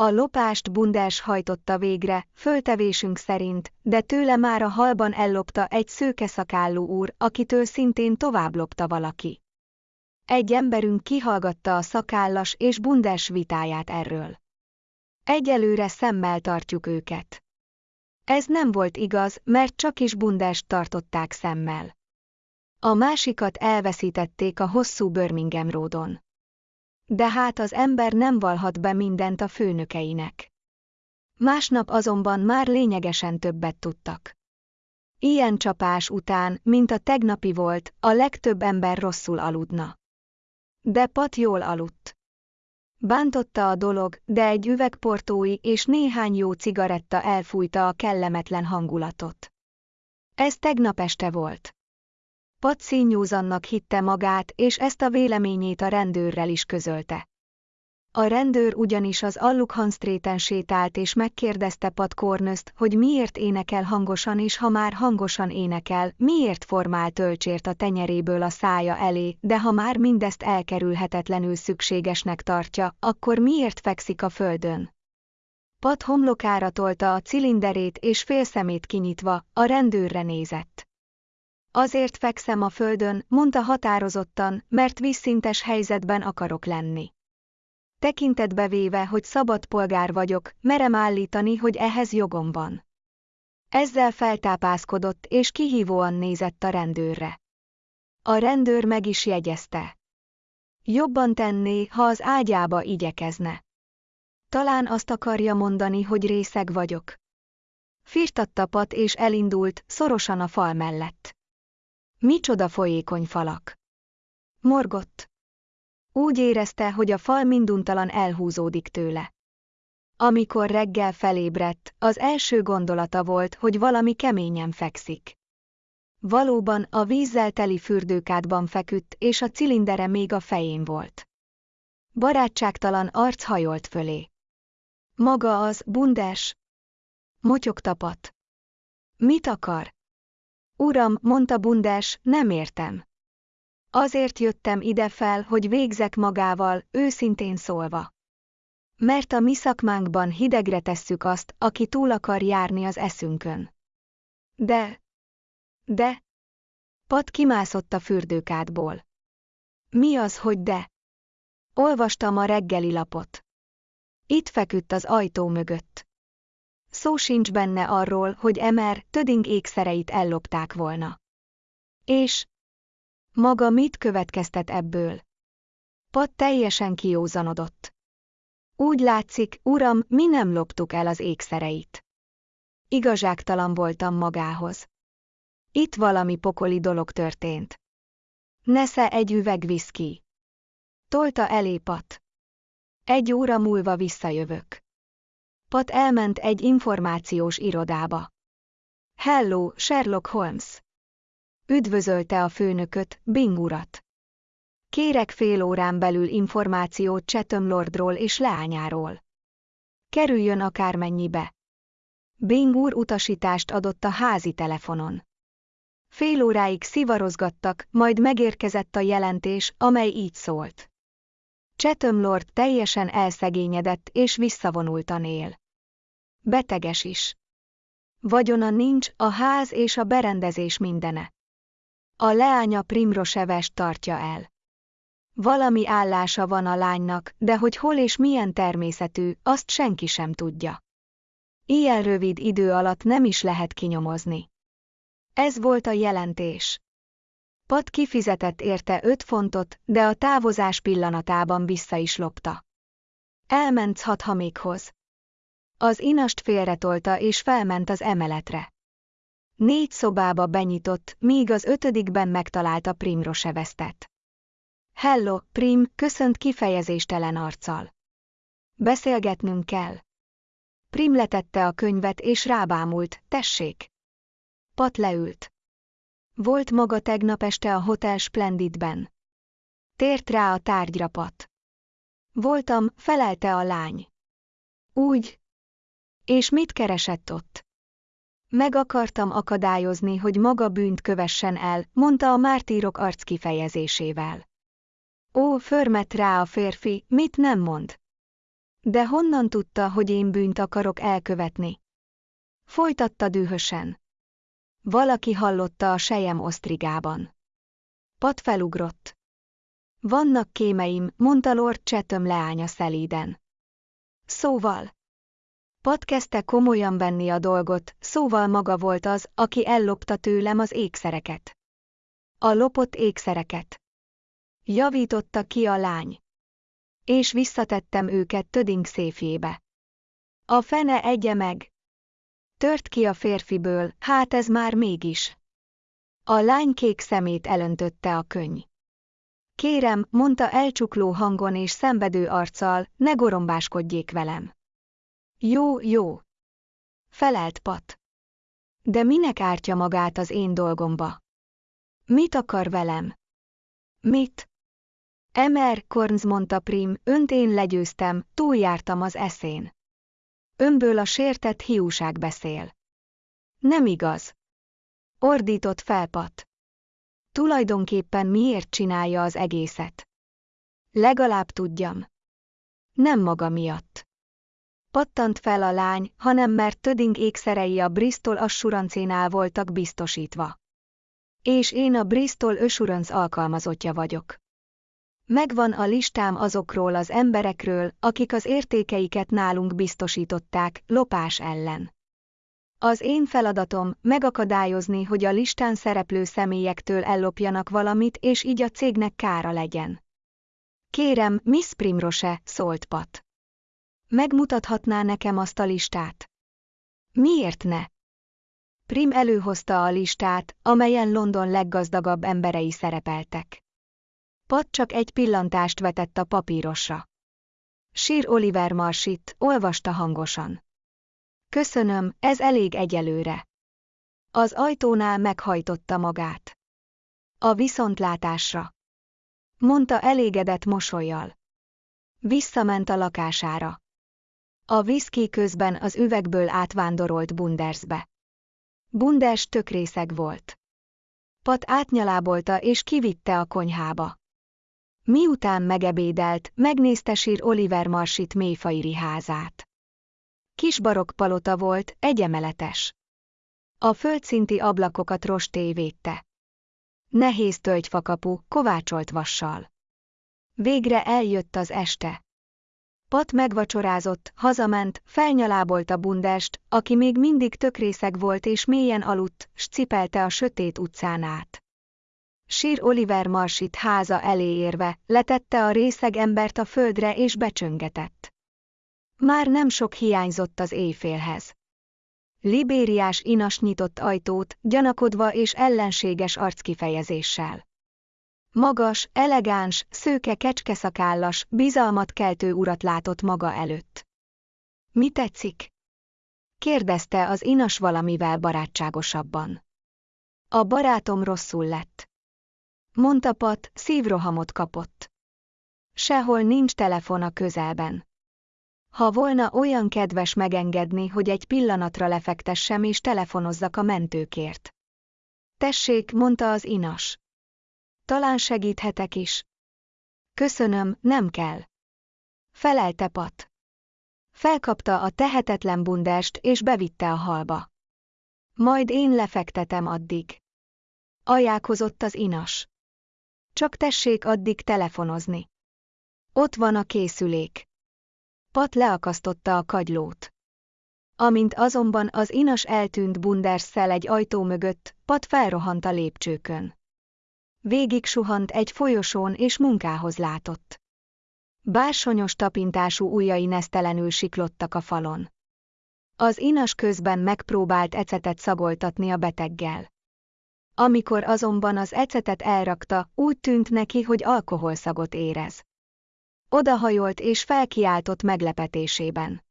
A lopást Bunders hajtotta végre, föltevésünk szerint, de tőle már a halban ellopta egy szőkeszakállú úr, akitől szintén tovább lopta valaki. Egy emberünk kihallgatta a szakállas és Bunders vitáját erről. Egyelőre szemmel tartjuk őket. Ez nem volt igaz, mert csak is Bundest tartották szemmel. A másikat elveszítették a hosszú Birmingham Roadon. De hát az ember nem valhat be mindent a főnökeinek. Másnap azonban már lényegesen többet tudtak. Ilyen csapás után, mint a tegnapi volt, a legtöbb ember rosszul aludna. De Pat jól aludt. Bántotta a dolog, de egy üvegportói és néhány jó cigaretta elfújta a kellemetlen hangulatot. Ez tegnap este volt. Pat színnyúzannak hitte magát, és ezt a véleményét a rendőrrel is közölte. A rendőr ugyanis az Allukhan Streeten sétált és megkérdezte Pat Cornöst, hogy miért énekel hangosan és ha már hangosan énekel, miért formál tölcsért a tenyeréből a szája elé, de ha már mindezt elkerülhetetlenül szükségesnek tartja, akkor miért fekszik a földön? Pat homlokára tolta a cilinderét és félszemét kinyitva, a rendőrre nézett. Azért fekszem a földön, mondta határozottan, mert vízszintes helyzetben akarok lenni. Tekintetbe véve, hogy szabad polgár vagyok, merem állítani, hogy ehhez jogom van. Ezzel feltápászkodott és kihívóan nézett a rendőrre. A rendőr meg is jegyezte. Jobban tenné, ha az ágyába igyekezne. Talán azt akarja mondani, hogy részeg vagyok. Firtatta pat és elindult, szorosan a fal mellett. Micsoda folyékony falak! Morgott. Úgy érezte, hogy a fal minduntalan elhúzódik tőle. Amikor reggel felébredt, az első gondolata volt, hogy valami keményen fekszik. Valóban a vízzel teli fürdőkádban feküdt, és a cilindere még a fején volt. Barátságtalan arc hajolt fölé. Maga az, bundes? Motyog tapat. Mit akar? Uram, mondta bundes, nem értem. Azért jöttem ide fel, hogy végzek magával, őszintén szólva. Mert a mi szakmánkban hidegre tesszük azt, aki túl akar járni az eszünkön. De... De... Pat kimászott a fürdőkádból. Mi az, hogy de? Olvastam a reggeli lapot. Itt feküdt az ajtó mögött. Szó sincs benne arról, hogy Emer Töding ékszereit ellopták volna. És, maga mit következtet ebből? Pat teljesen kiózanodott. Úgy látszik, uram, mi nem loptuk el az ékszereit. Igazságtalan voltam magához. Itt valami pokoli dolog történt. Nesze egy üveg viszki. Tolta elé Pat. Egy óra múlva visszajövök. Pat elment egy információs irodába. Hello, Sherlock Holmes! Üdvözölte a főnököt, Bing urat. Kérek fél órán belül információt Chatham Lordról és leányáról. Kerüljön akármennyibe. Bing úr utasítást adott a házi telefonon. Fél óráig szivarozgattak, majd megérkezett a jelentés, amely így szólt. Chatham Lord teljesen elszegényedett és visszavonultan él. Beteges is. Vagyona nincs, a ház és a berendezés mindene. A leánya Primrosevest tartja el. Valami állása van a lánynak, de hogy hol és milyen természetű, azt senki sem tudja. Ilyen rövid idő alatt nem is lehet kinyomozni. Ez volt a jelentés. Pat kifizetett érte öt fontot, de a távozás pillanatában vissza is lopta. Elment hathamékhoz. Az inast félretolta és felment az emeletre. Négy szobába benyitott, míg az ötödikben megtalálta Primrosevesztet. Hello, Prim, köszönt kifejezéstelen arccal. Beszélgetnünk kell. Prim letette a könyvet és rábámult, tessék. Pat leült. Volt maga tegnap este a Hotel Splendidben. Tért rá a tárgyra Pat. Voltam, felelte a lány. Úgy. És mit keresett ott? Meg akartam akadályozni, hogy maga bűnt kövessen el, mondta a mártírok arc kifejezésével. Ó, förmet rá a férfi, mit nem mond? De honnan tudta, hogy én bűnt akarok elkövetni? Folytatta dühösen. Valaki hallotta a sejem osztrigában. Pat felugrott. Vannak kémeim, mondta Lord Chatham leánya szelíden. Szóval. Pat kezdte komolyan venni a dolgot, szóval maga volt az, aki ellopta tőlem az ékszereket. A lopott ékszereket. Javította ki a lány. És visszatettem őket Töding széfjébe. A fene egye meg. Tört ki a férfiből, hát ez már mégis. A lány kék szemét elöntötte a könyv. Kérem, mondta elcsukló hangon és szenvedő arccal, ne gorombáskodjék velem. Jó, jó. Felelt Pat. De minek ártja magát az én dolgomba? Mit akar velem? Mit? Emer, Kornz mondta Prim, önt én legyőztem, túljártam az eszén. Önből a sértett hiúság beszél. Nem igaz. Ordított felpat. Tulajdonképpen miért csinálja az egészet? Legalább tudjam. Nem maga miatt. Pattant fel a lány, hanem mert Töding ékszerei a Bristol Assurancénál voltak biztosítva. És én a Bristol Assurance alkalmazottja vagyok. Megvan a listám azokról az emberekről, akik az értékeiket nálunk biztosították, lopás ellen. Az én feladatom megakadályozni, hogy a listán szereplő személyektől ellopjanak valamit, és így a cégnek kára legyen. Kérem, Miss Primrose, szólt Pat. Megmutathatná nekem azt a listát? Miért ne? Prim előhozta a listát, amelyen London leggazdagabb emberei szerepeltek. Pat csak egy pillantást vetett a papírosra. Sir Oliver Marsit, olvasta hangosan. Köszönöm, ez elég egyelőre. Az ajtónál meghajtotta magát. A viszontlátásra. Mondta elégedett mosolyjal. Visszament a lakására. A viszki közben az üvegből átvándorolt Bundersbe. Bunders tökrészeg volt. Pat átnyalábolta és kivitte a konyhába. Miután megebédelt, megnézte sír Oliver Marsit mélyfairi házát. Kis barokk palota volt, egyemeletes. A földszinti ablakokat rosté védte. Nehéz tölgyfakapu, kovácsolt vassal. Végre eljött az este. Pat megvacsorázott, hazament, felnyalábolta Bundest, aki még mindig tökrészeg volt és mélyen aludt, s cipelte a sötét utcán át. Sir Oliver Marsit háza elé érve, letette a részeg embert a földre és becsöngetett. Már nem sok hiányzott az éjfélhez. Libériás inas nyitott ajtót, gyanakodva és ellenséges arckifejezéssel. Magas, elegáns, szőke kecskeszakállas, bizalmat keltő urat látott maga előtt. Mi tetszik? kérdezte az inas valamivel barátságosabban. A barátom rosszul lett. Mondta Pat, szívrohamot kapott. Sehol nincs telefon a közelben. Ha volna olyan kedves megengedni, hogy egy pillanatra lefektessem és telefonozzak a mentőkért. Tessék, mondta az inas. Talán segíthetek is. Köszönöm, nem kell. Felelte Pat. Felkapta a tehetetlen bundest és bevitte a halba. Majd én lefektetem addig. Ajákozott az inas. Csak tessék addig telefonozni. Ott van a készülék. Pat leakasztotta a kagylót. Amint azonban az inas eltűnt Bunderszel egy ajtó mögött, Pat felrohant a lépcsőkön. Végig suhant egy folyosón és munkához látott. Bársonyos tapintású ujjai nesztelenül siklottak a falon. Az inas közben megpróbált ecetet szagoltatni a beteggel. Amikor azonban az ecetet elrakta, úgy tűnt neki, hogy alkoholszagot érez. Odahajolt és felkiáltott meglepetésében.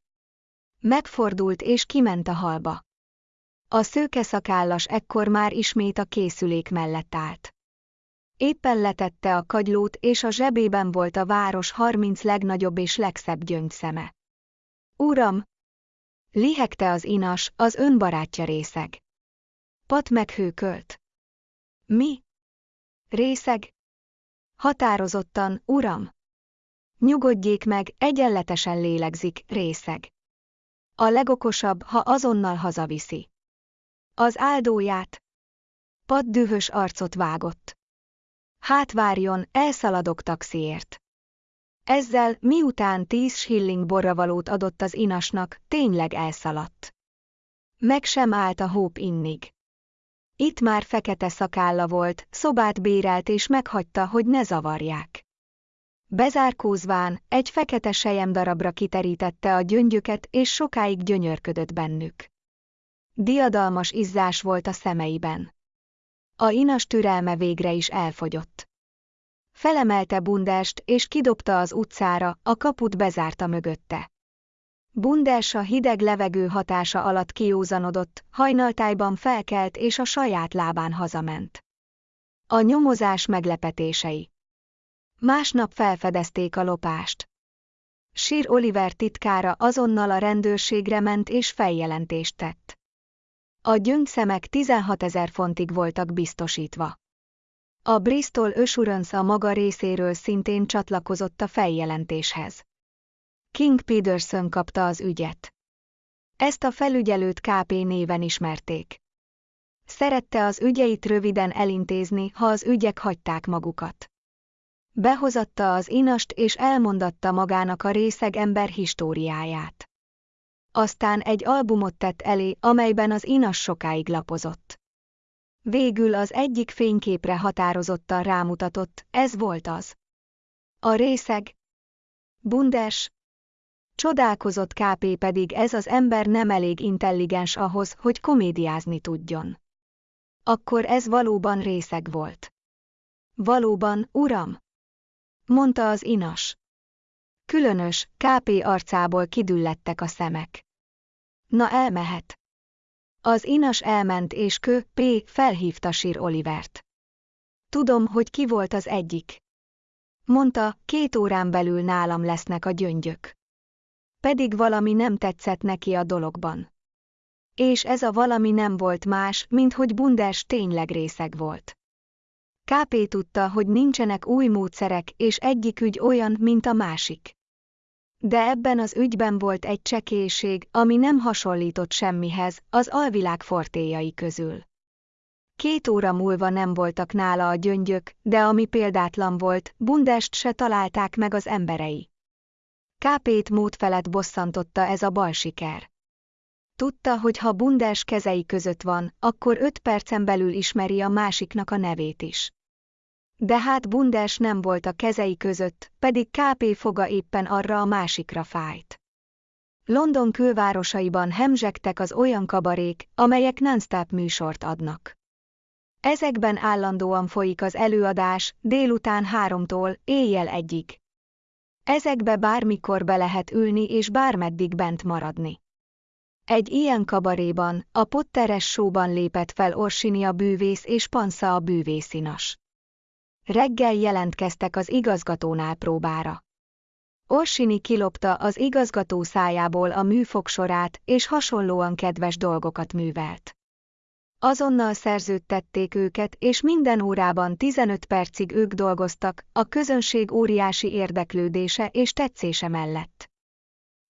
Megfordult és kiment a halba. A szőke szakállas ekkor már ismét a készülék mellett állt. Éppen letette a kagylót és a zsebében volt a város harminc legnagyobb és legszebb gyöngyszeme. Uram! Lihegte az inas, az önbarátja részeg. Pat meghőkölt. Mi? Részeg? Határozottan, uram! Nyugodjék meg, egyenletesen lélegzik, részeg. A legokosabb, ha azonnal hazaviszi. Az áldóját. Pat dühös arcot vágott. Hát várjon, elszaladok taxiért. Ezzel, miután tíz shilling borravalót adott az inasnak, tényleg elszaladt. Meg sem állt a hóp innig. Itt már fekete szakálla volt, szobát bérelt és meghagyta, hogy ne zavarják. Bezárkózván, egy fekete darabra kiterítette a gyöngyöket és sokáig gyönyörködött bennük. Diadalmas izzás volt a szemeiben. A inas türelme végre is elfogyott. Felemelte Bundest és kidobta az utcára, a kaput bezárta mögötte. Bundes a hideg levegő hatása alatt kiúzanodott, hajnaltájban felkelt és a saját lábán hazament. A nyomozás meglepetései. Másnap felfedezték a lopást. Sir Oliver titkára azonnal a rendőrségre ment és feljelentést tett. A gyöngyszemek 16 ezer fontig voltak biztosítva. A Bristol Assurance a maga részéről szintén csatlakozott a feljelentéshez. King Peterson kapta az ügyet. Ezt a felügyelőt KP néven ismerték. Szerette az ügyeit röviden elintézni, ha az ügyek hagyták magukat. Behozatta az inast és elmondatta magának a részeg ember históriáját. Aztán egy albumot tett elé, amelyben az inas sokáig lapozott. Végül az egyik fényképre határozottan rámutatott, ez volt az. A részeg. Bundes. Csodálkozott KP pedig ez az ember nem elég intelligens ahhoz, hogy komédiázni tudjon. Akkor ez valóban részeg volt. Valóban, uram? Mondta az inas. Különös, KP arcából kidüllettek a szemek. Na elmehet. Az inas elment és kö, P. felhívta Sir Olivert. Tudom, hogy ki volt az egyik. Mondta, két órán belül nálam lesznek a gyöngyök. Pedig valami nem tetszett neki a dologban. És ez a valami nem volt más, mint hogy Bunders tényleg részeg volt. KP tudta, hogy nincsenek új módszerek, és egyik ügy olyan, mint a másik. De ebben az ügyben volt egy csekélység, ami nem hasonlított semmihez, az alvilág fortéjai közül. Két óra múlva nem voltak nála a gyöngyök, de ami példátlan volt, Bundest se találták meg az emberei. Kápét mód felett bosszantotta ez a bal siker. Tudta, hogy ha Bundes kezei között van, akkor öt percen belül ismeri a másiknak a nevét is. De hát Bundes nem volt a kezei között, pedig KP foga éppen arra a másikra fájt. London külvárosaiban hemzsegtek az olyan kabarék, amelyek non-stop műsort adnak. Ezekben állandóan folyik az előadás, délután háromtól, éjjel egyig. Ezekbe bármikor be lehet ülni és bármeddig bent maradni. Egy ilyen kabaréban, a Potteres showban lépett fel Orsinia bűvész és Pansza a bűvészinas. Reggel jelentkeztek az igazgatónál próbára. Orsini kilopta az igazgató szájából a műfogsorát, és hasonlóan kedves dolgokat művelt. Azonnal szerződtették őket, és minden órában 15 percig ők dolgoztak, a közönség óriási érdeklődése és tetszése mellett.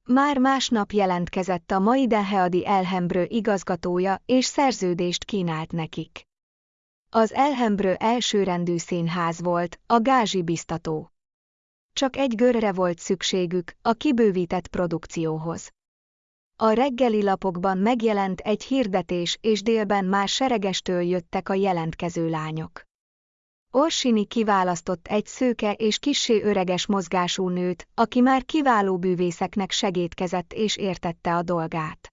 Már másnap jelentkezett a mai Denheadi Elhembrő igazgatója, és szerződést kínált nekik. Az Elhembrő elsőrendű színház volt, a gázsi biztató. Csak egy görre volt szükségük, a kibővített produkcióhoz. A reggeli lapokban megjelent egy hirdetés és délben már seregestől jöttek a jelentkező lányok. Orsini kiválasztott egy szőke és kissé öreges mozgású nőt, aki már kiváló bűvészeknek segítkezett és értette a dolgát.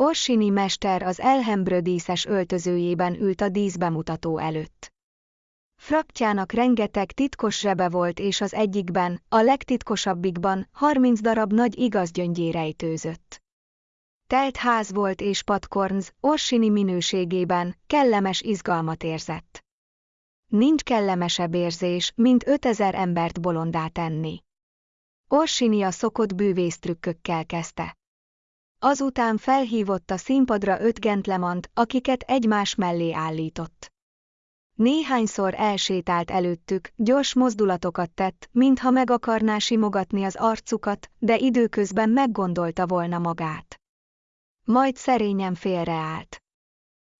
Orsini mester az elhembrő díszes öltözőjében ült a díszbemutató előtt. Fraktjának rengeteg titkos zsebe volt és az egyikben, a legtitkosabbikban, 30 darab nagy igazgyöngyé rejtőzött. Telt ház volt és Patkornz, Orsini minőségében, kellemes izgalmat érzett. Nincs kellemesebb érzés, mint 5000 embert bolondá tenni. Orsini a szokott bűvésztrükkökkel kezdte. Azután felhívott a színpadra öt gentlemant, akiket egymás mellé állított. Néhányszor elsétált előttük, gyors mozdulatokat tett, mintha meg akarná simogatni az arcukat, de időközben meggondolta volna magát. Majd szerényen félreállt.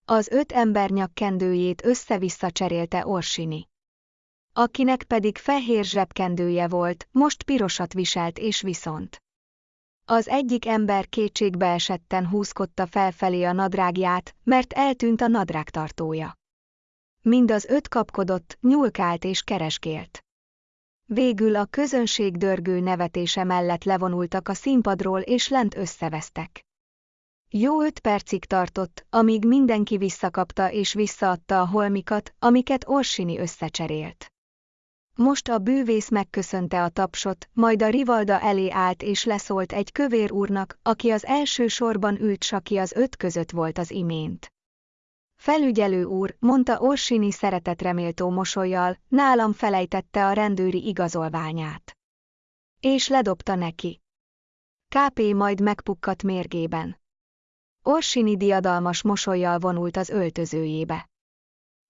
Az öt ember nyakkendőjét össze-vissza cserélte Orsini. Akinek pedig fehér zsebkendője volt, most pirosat viselt és viszont. Az egyik ember kétségbe esetten húzkodta felfelé a nadrágját, mert eltűnt a nadrágtartója. Mind az öt kapkodott, nyulkált és keresgélt. Végül a közönség dörgő nevetése mellett levonultak a színpadról és lent összevesztek. Jó öt percig tartott, amíg mindenki visszakapta és visszaadta a holmikat, amiket Orsini összecserélt. Most a bűvész megköszönte a tapsot, majd a rivalda elé állt és leszólt egy kövér úrnak, aki az első sorban ült, saki az öt között volt az imént. Felügyelő úr, mondta Orsini szeretetreméltó mosolyjal, nálam felejtette a rendőri igazolványát. És ledobta neki. KP majd megpukkadt mérgében. Orsini diadalmas mosolyjal vonult az öltözőjébe.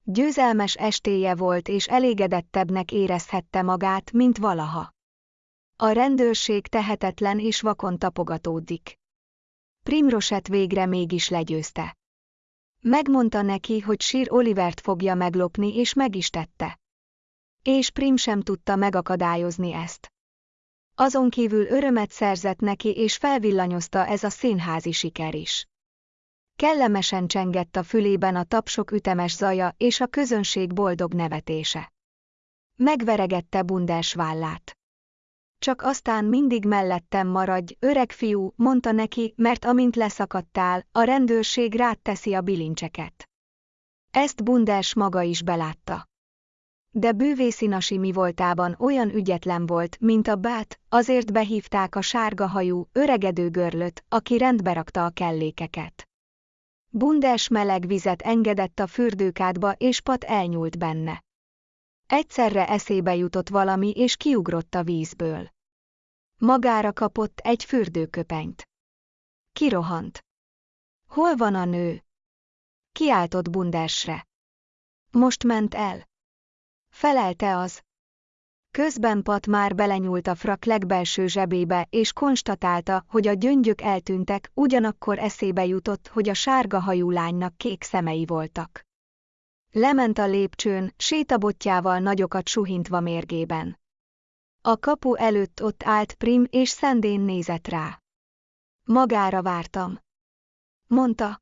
Győzelmes estéje volt és elégedettebbnek érezhette magát, mint valaha. A rendőrség tehetetlen és vakon tapogatódik. Primroset végre mégis legyőzte. Megmondta neki, hogy Sir Olivert fogja meglopni és meg is tette. És Prim sem tudta megakadályozni ezt. Azon kívül örömet szerzett neki és felvillanyozta ez a színházi siker is. Kellemesen csengett a fülében a tapsok ütemes zaja és a közönség boldog nevetése. Megveregette bundás vállát. Csak aztán mindig mellettem maradj, öreg fiú, mondta neki, mert amint leszakadtál, a rendőrség rád teszi a bilincseket. Ezt Bunders maga is belátta. De bűvészinasi mi voltában olyan ügyetlen volt, mint a bát, azért behívták a sárga hajú, öregedő görlöt, aki rendbe rakta a kellékeket. Bundes meleg vizet engedett a fürdőkádba és Pat elnyúlt benne. Egyszerre eszébe jutott valami és kiugrott a vízből. Magára kapott egy fürdőköpenyt. Kirohant. Hol van a nő? Kiáltott Bundersre. Most ment el. Felelte az. Közben Pat már belenyúlt a frak legbelső zsebébe, és konstatálta, hogy a gyöngyök eltűntek, ugyanakkor eszébe jutott, hogy a sárga hajú lánynak kék szemei voltak. Lement a lépcsőn, sétabotjával nagyokat suhintva mérgében. A kapu előtt ott állt Prim és szendén nézett rá. Magára vártam. Mondta.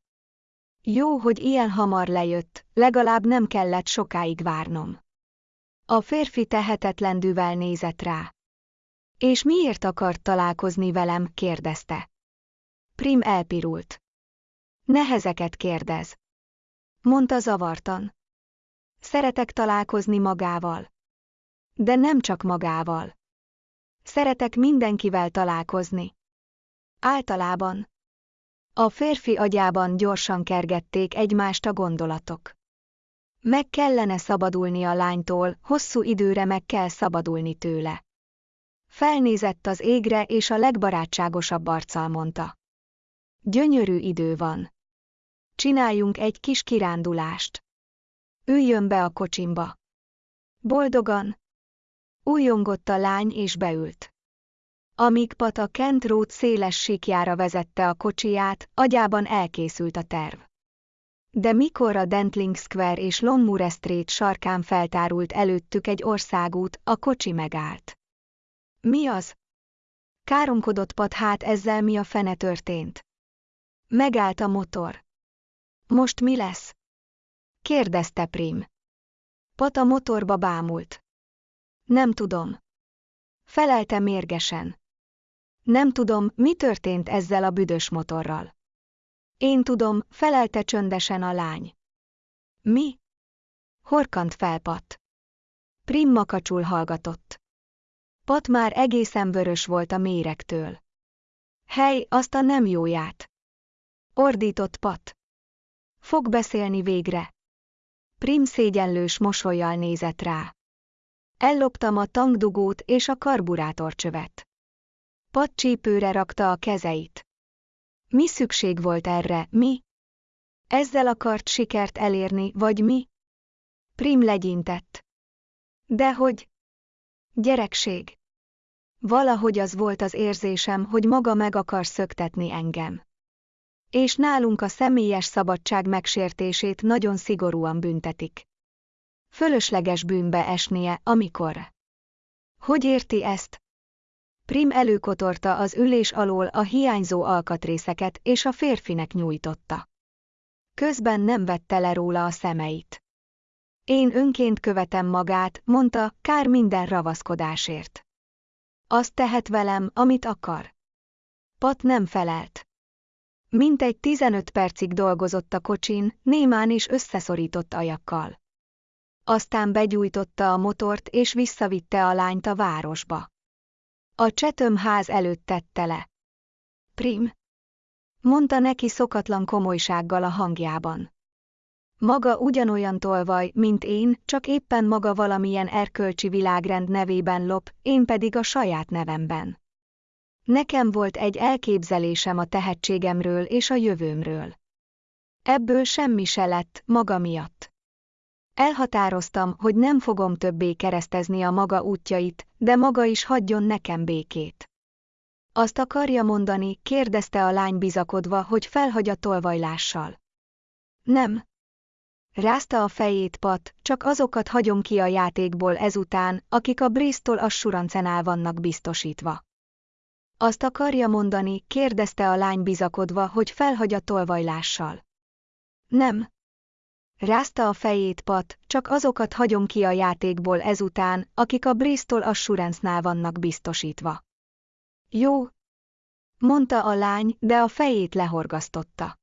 Jó, hogy ilyen hamar lejött, legalább nem kellett sokáig várnom. A férfi tehetetlendűvel nézett rá. És miért akart találkozni velem, kérdezte. Prim elpirult. Nehezeket kérdez. Mondta zavartan. Szeretek találkozni magával. De nem csak magával. Szeretek mindenkivel találkozni. Általában. A férfi agyában gyorsan kergették egymást a gondolatok. Meg kellene szabadulni a lánytól, hosszú időre meg kell szabadulni tőle. Felnézett az égre és a legbarátságosabb arccal mondta. Gyönyörű idő van. Csináljunk egy kis kirándulást. Üljön be a kocsimba. Boldogan. Újongott a lány és beült. Amíg Pat a Kent Road széles síkjára vezette a kocsiját, agyában elkészült a terv. De mikor a Dentling Square és Longmoor Street sarkán feltárult előttük egy országút, a kocsi megállt. Mi az? Káromkodott Pat hát ezzel mi a fene történt. Megállt a motor. Most mi lesz? kérdezte Prim. Pat a motorba bámult. Nem tudom. Felelte mérgesen. Nem tudom, mi történt ezzel a büdös motorral. Én tudom, felelte csöndesen a lány. Mi? Horkant felpat. Prim makacsul hallgatott. Pat már egészen vörös volt a méregtől. Hely, azt a nem jóját! Ordított Pat. Fog beszélni végre. Prim szégyenlős mosolyjal nézett rá. Elloptam a tankdugót és a karburátorcsövet. Pat csípőre rakta a kezeit. Mi szükség volt erre, mi? Ezzel akart sikert elérni, vagy mi? Prim legyintett. Dehogy? Gyerekség. Valahogy az volt az érzésem, hogy maga meg akar szöktetni engem. És nálunk a személyes szabadság megsértését nagyon szigorúan büntetik. Fölösleges bűnbe esnie, amikor. Hogy érti ezt? Prim előkotorta az ülés alól a hiányzó alkatrészeket és a férfinek nyújtotta. Közben nem vette le róla a szemeit. Én önként követem magát, mondta, kár minden ravaszkodásért. Azt tehet velem, amit akar. Pat nem felelt. Mintegy 15 percig dolgozott a kocsin, némán és összeszorított ajakkal. Aztán begyújtotta a motort és visszavitte a lányt a városba. A csetöm ház előtt tette le. Prim, mondta neki szokatlan komolysággal a hangjában. Maga ugyanolyan tolvaj, mint én, csak éppen maga valamilyen erkölcsi világrend nevében lop, én pedig a saját nevemben. Nekem volt egy elképzelésem a tehetségemről és a jövőmről. Ebből semmi se lett, maga miatt. Elhatároztam, hogy nem fogom többé keresztezni a maga útjait, de maga is hagyjon nekem békét. Azt akarja mondani, kérdezte a lány bizakodva, hogy felhagy a tolvajlással. Nem. Rázta a fejét Pat, csak azokat hagyom ki a játékból ezután, akik a Bristol Assurancen vannak biztosítva. Azt akarja mondani, kérdezte a lány bizakodva, hogy felhagy a tolvajlással. Nem. Rázta a fejét Pat, csak azokat hagyom ki a játékból ezután, akik a Bristol Assurance-nál vannak biztosítva. Jó, mondta a lány, de a fejét lehorgasztotta.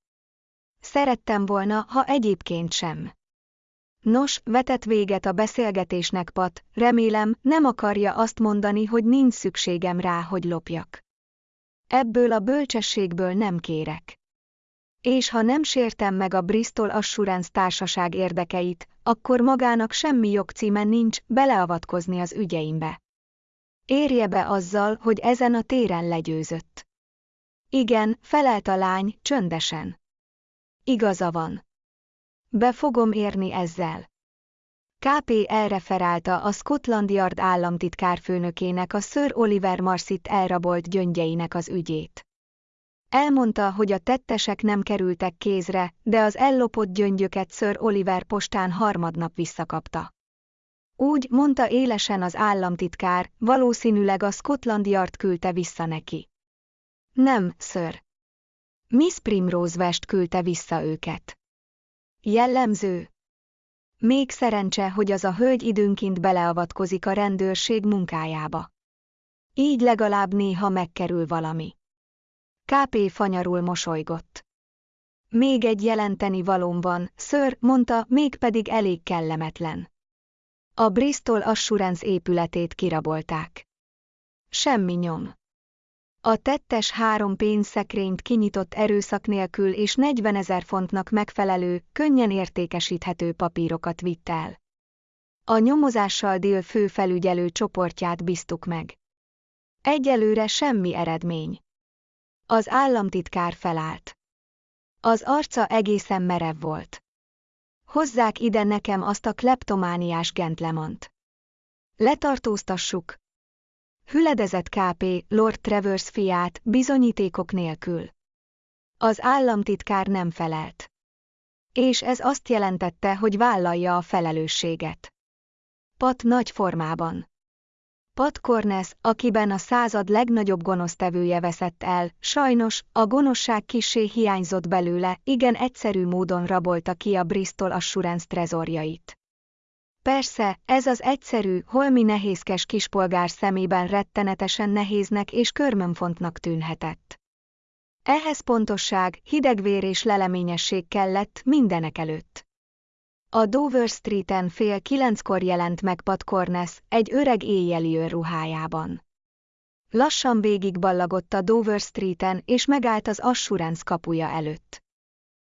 Szerettem volna, ha egyébként sem. Nos, vetett véget a beszélgetésnek Pat, remélem, nem akarja azt mondani, hogy nincs szükségem rá, hogy lopjak. Ebből a bölcsességből nem kérek. És ha nem sértem meg a Bristol Assurance társaság érdekeit, akkor magának semmi jogcíme nincs beleavatkozni az ügyeimbe. Érje be azzal, hogy ezen a téren legyőzött. Igen, felelt a lány, csöndesen. Igaza van. Be fogom érni ezzel. KP elreferálta a Scotland Yard államtitkárfőnökének a Sir Oliver Marsit elrabolt gyöngyeinek az ügyét. Elmondta, hogy a tettesek nem kerültek kézre, de az ellopott gyöngyöket Sir Oliver postán harmadnap visszakapta. Úgy mondta élesen az államtitkár, valószínűleg a Scotland Yard küldte vissza neki. Nem, Sir. Miss Primrose West küldte vissza őket. Jellemző, még szerencse, hogy az a hölgy időnként beleavatkozik a rendőrség munkájába. Így legalább néha megkerül valami. KP fanyarul mosolygott. Még egy jelenteni valóm van, ször, mondta, mégpedig elég kellemetlen. A Bristol Assurance épületét kirabolták. Semmi nyom. A tettes három pénzszekrényt kinyitott erőszak nélkül és 40 ezer fontnak megfelelő, könnyen értékesíthető papírokat vitt el. A nyomozással dél főfelügyelő csoportját bíztuk meg. Egyelőre semmi eredmény. Az államtitkár felállt. Az arca egészen merev volt. Hozzák ide nekem azt a kleptomániás gentlemant. Letartóztassuk, Hüledezett KP, Lord Travers fiát, bizonyítékok nélkül. Az államtitkár nem felelt. És ez azt jelentette, hogy vállalja a felelősséget. Pat nagy formában. Pat Cornes, akiben a század legnagyobb gonosztevője veszett el, sajnos, a gonoszság kissé hiányzott belőle, igen egyszerű módon rabolta ki a Bristol Assurance trezorjait. Persze, ez az egyszerű, holmi nehézkes kispolgár szemében rettenetesen nehéznek és körmönfontnak tűnhetett. Ehhez pontosság, hidegvér és leleményesség kellett mindenek előtt. A Dover Streeten fél kilenckor jelent meg Pat Cornes, egy öreg éjjeli ruhájában. Lassan végigballagott a Dover Streeten és megállt az Assurance kapuja előtt.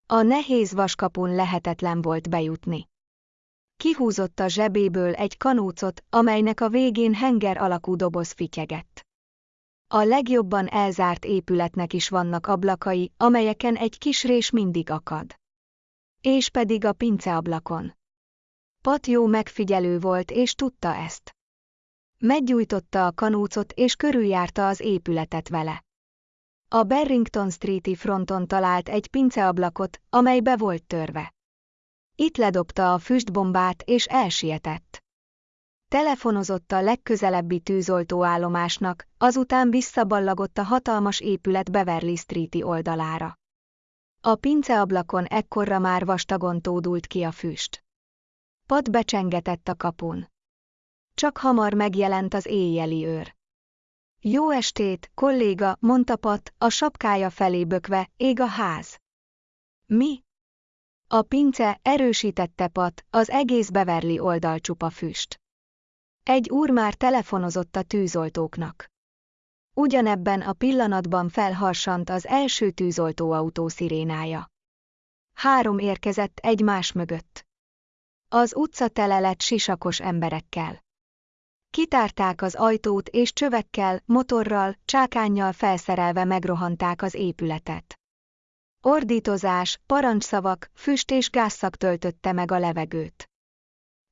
A nehéz vaskapun lehetetlen volt bejutni. Kihúzott a zsebéből egy kanócot, amelynek a végén henger alakú doboz fityegett. A legjobban elzárt épületnek is vannak ablakai, amelyeken egy kis rés mindig akad. És pedig a pinceablakon. Pat jó megfigyelő volt és tudta ezt. Meggyújtotta a kanócot és körüljárta az épületet vele. A Barrington Streeti fronton talált egy pinceablakot, amely be volt törve. Itt ledobta a füstbombát és elsietett. Telefonozott a legközelebbi tűzoltóállomásnak, azután visszaballagott a hatalmas épület Beverly Streeti oldalára. A pinceablakon ekkorra már vastagon tódult ki a füst. Pat becsengetett a kapun. Csak hamar megjelent az éjjeli őr. Jó estét, kolléga, mondta Pat, a sapkája felé bökve, ég a ház. Mi? A pince erősítette Pat, az egész Beverly oldal füst. Egy úr már telefonozott a tűzoltóknak. Ugyanebben a pillanatban felharsant az első tűzoltóautó szirénája. Három érkezett egymás mögött. Az utca tele lett sisakos emberekkel. Kitárták az ajtót és csövekkel, motorral, csákánnyal felszerelve megrohanták az épületet. Ordítozás, parancsszavak, füst és gázszak töltötte meg a levegőt.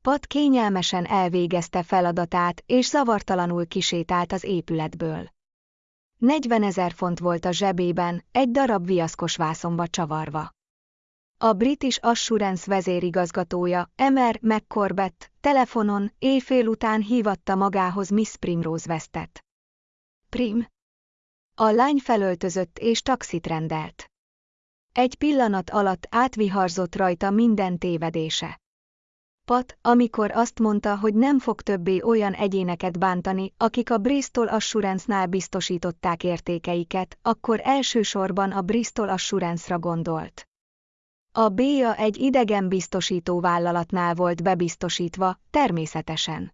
Pat kényelmesen elvégezte feladatát és zavartalanul kisétált az épületből. 40 ezer font volt a zsebében, egy darab viaszkos vászonba csavarva. A British Assurance vezérigazgatója, Emer McCorbett, telefonon éjfél után hívatta magához Miss Primrose Westet. Prim. A lány felöltözött és taxit rendelt. Egy pillanat alatt átviharzott rajta minden tévedése. Pat, amikor azt mondta, hogy nem fog többé olyan egyéneket bántani, akik a Bristol Assurance-nál biztosították értékeiket, akkor elsősorban a Bristol Assurance-ra gondolt. A B-ja egy idegen biztosító vállalatnál volt bebiztosítva, természetesen.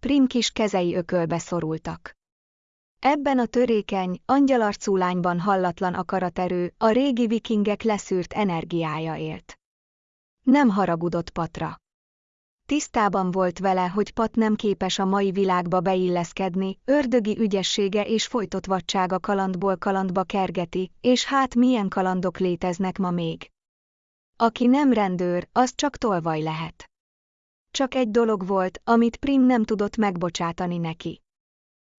Prim kis kezei ökölbe szorultak. Ebben a törékeny, angyalarcú lányban hallatlan akaraterő, a régi vikingek leszűrt energiája élt. Nem haragudott Patra. Tisztában volt vele, hogy Pat nem képes a mai világba beilleszkedni, ördögi ügyessége és folytott vadsága kalandból kalandba kergeti, és hát milyen kalandok léteznek ma még. Aki nem rendőr, az csak tolvaj lehet. Csak egy dolog volt, amit Prim nem tudott megbocsátani neki.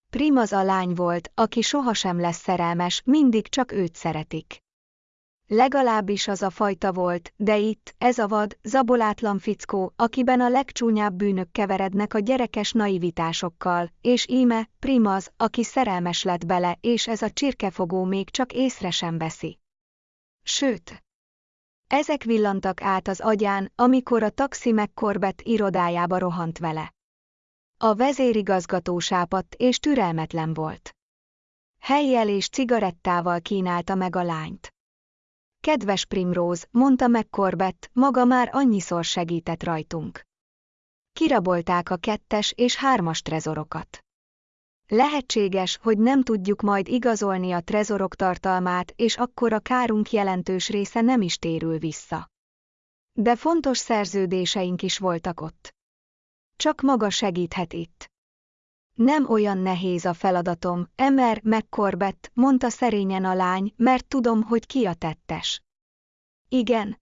Prim az a lány volt, aki sohasem lesz szerelmes, mindig csak őt szeretik. Legalábbis az a fajta volt, de itt, ez a vad, zabolátlan fickó, akiben a legcsúnyább bűnök keverednek a gyerekes naivitásokkal, és íme, Primaz, aki szerelmes lett bele, és ez a csirkefogó még csak észre sem veszi. Sőt, ezek villantak át az agyán, amikor a taxi megkorbett irodájába rohant vele. A vezérigazgató sápadt és türelmetlen volt. Helyjel és cigarettával kínálta meg a lányt. Kedves Primrose, mondta meg Corbett, maga már annyiszor segített rajtunk. Kirabolták a kettes és hármas trezorokat. Lehetséges, hogy nem tudjuk majd igazolni a trezorok tartalmát, és akkor a kárunk jelentős része nem is térül vissza. De fontos szerződéseink is voltak ott. Csak maga segíthet itt. Nem olyan nehéz a feladatom, Emer McCorbett, mondta szerényen a lány, mert tudom, hogy ki a tettes. Igen.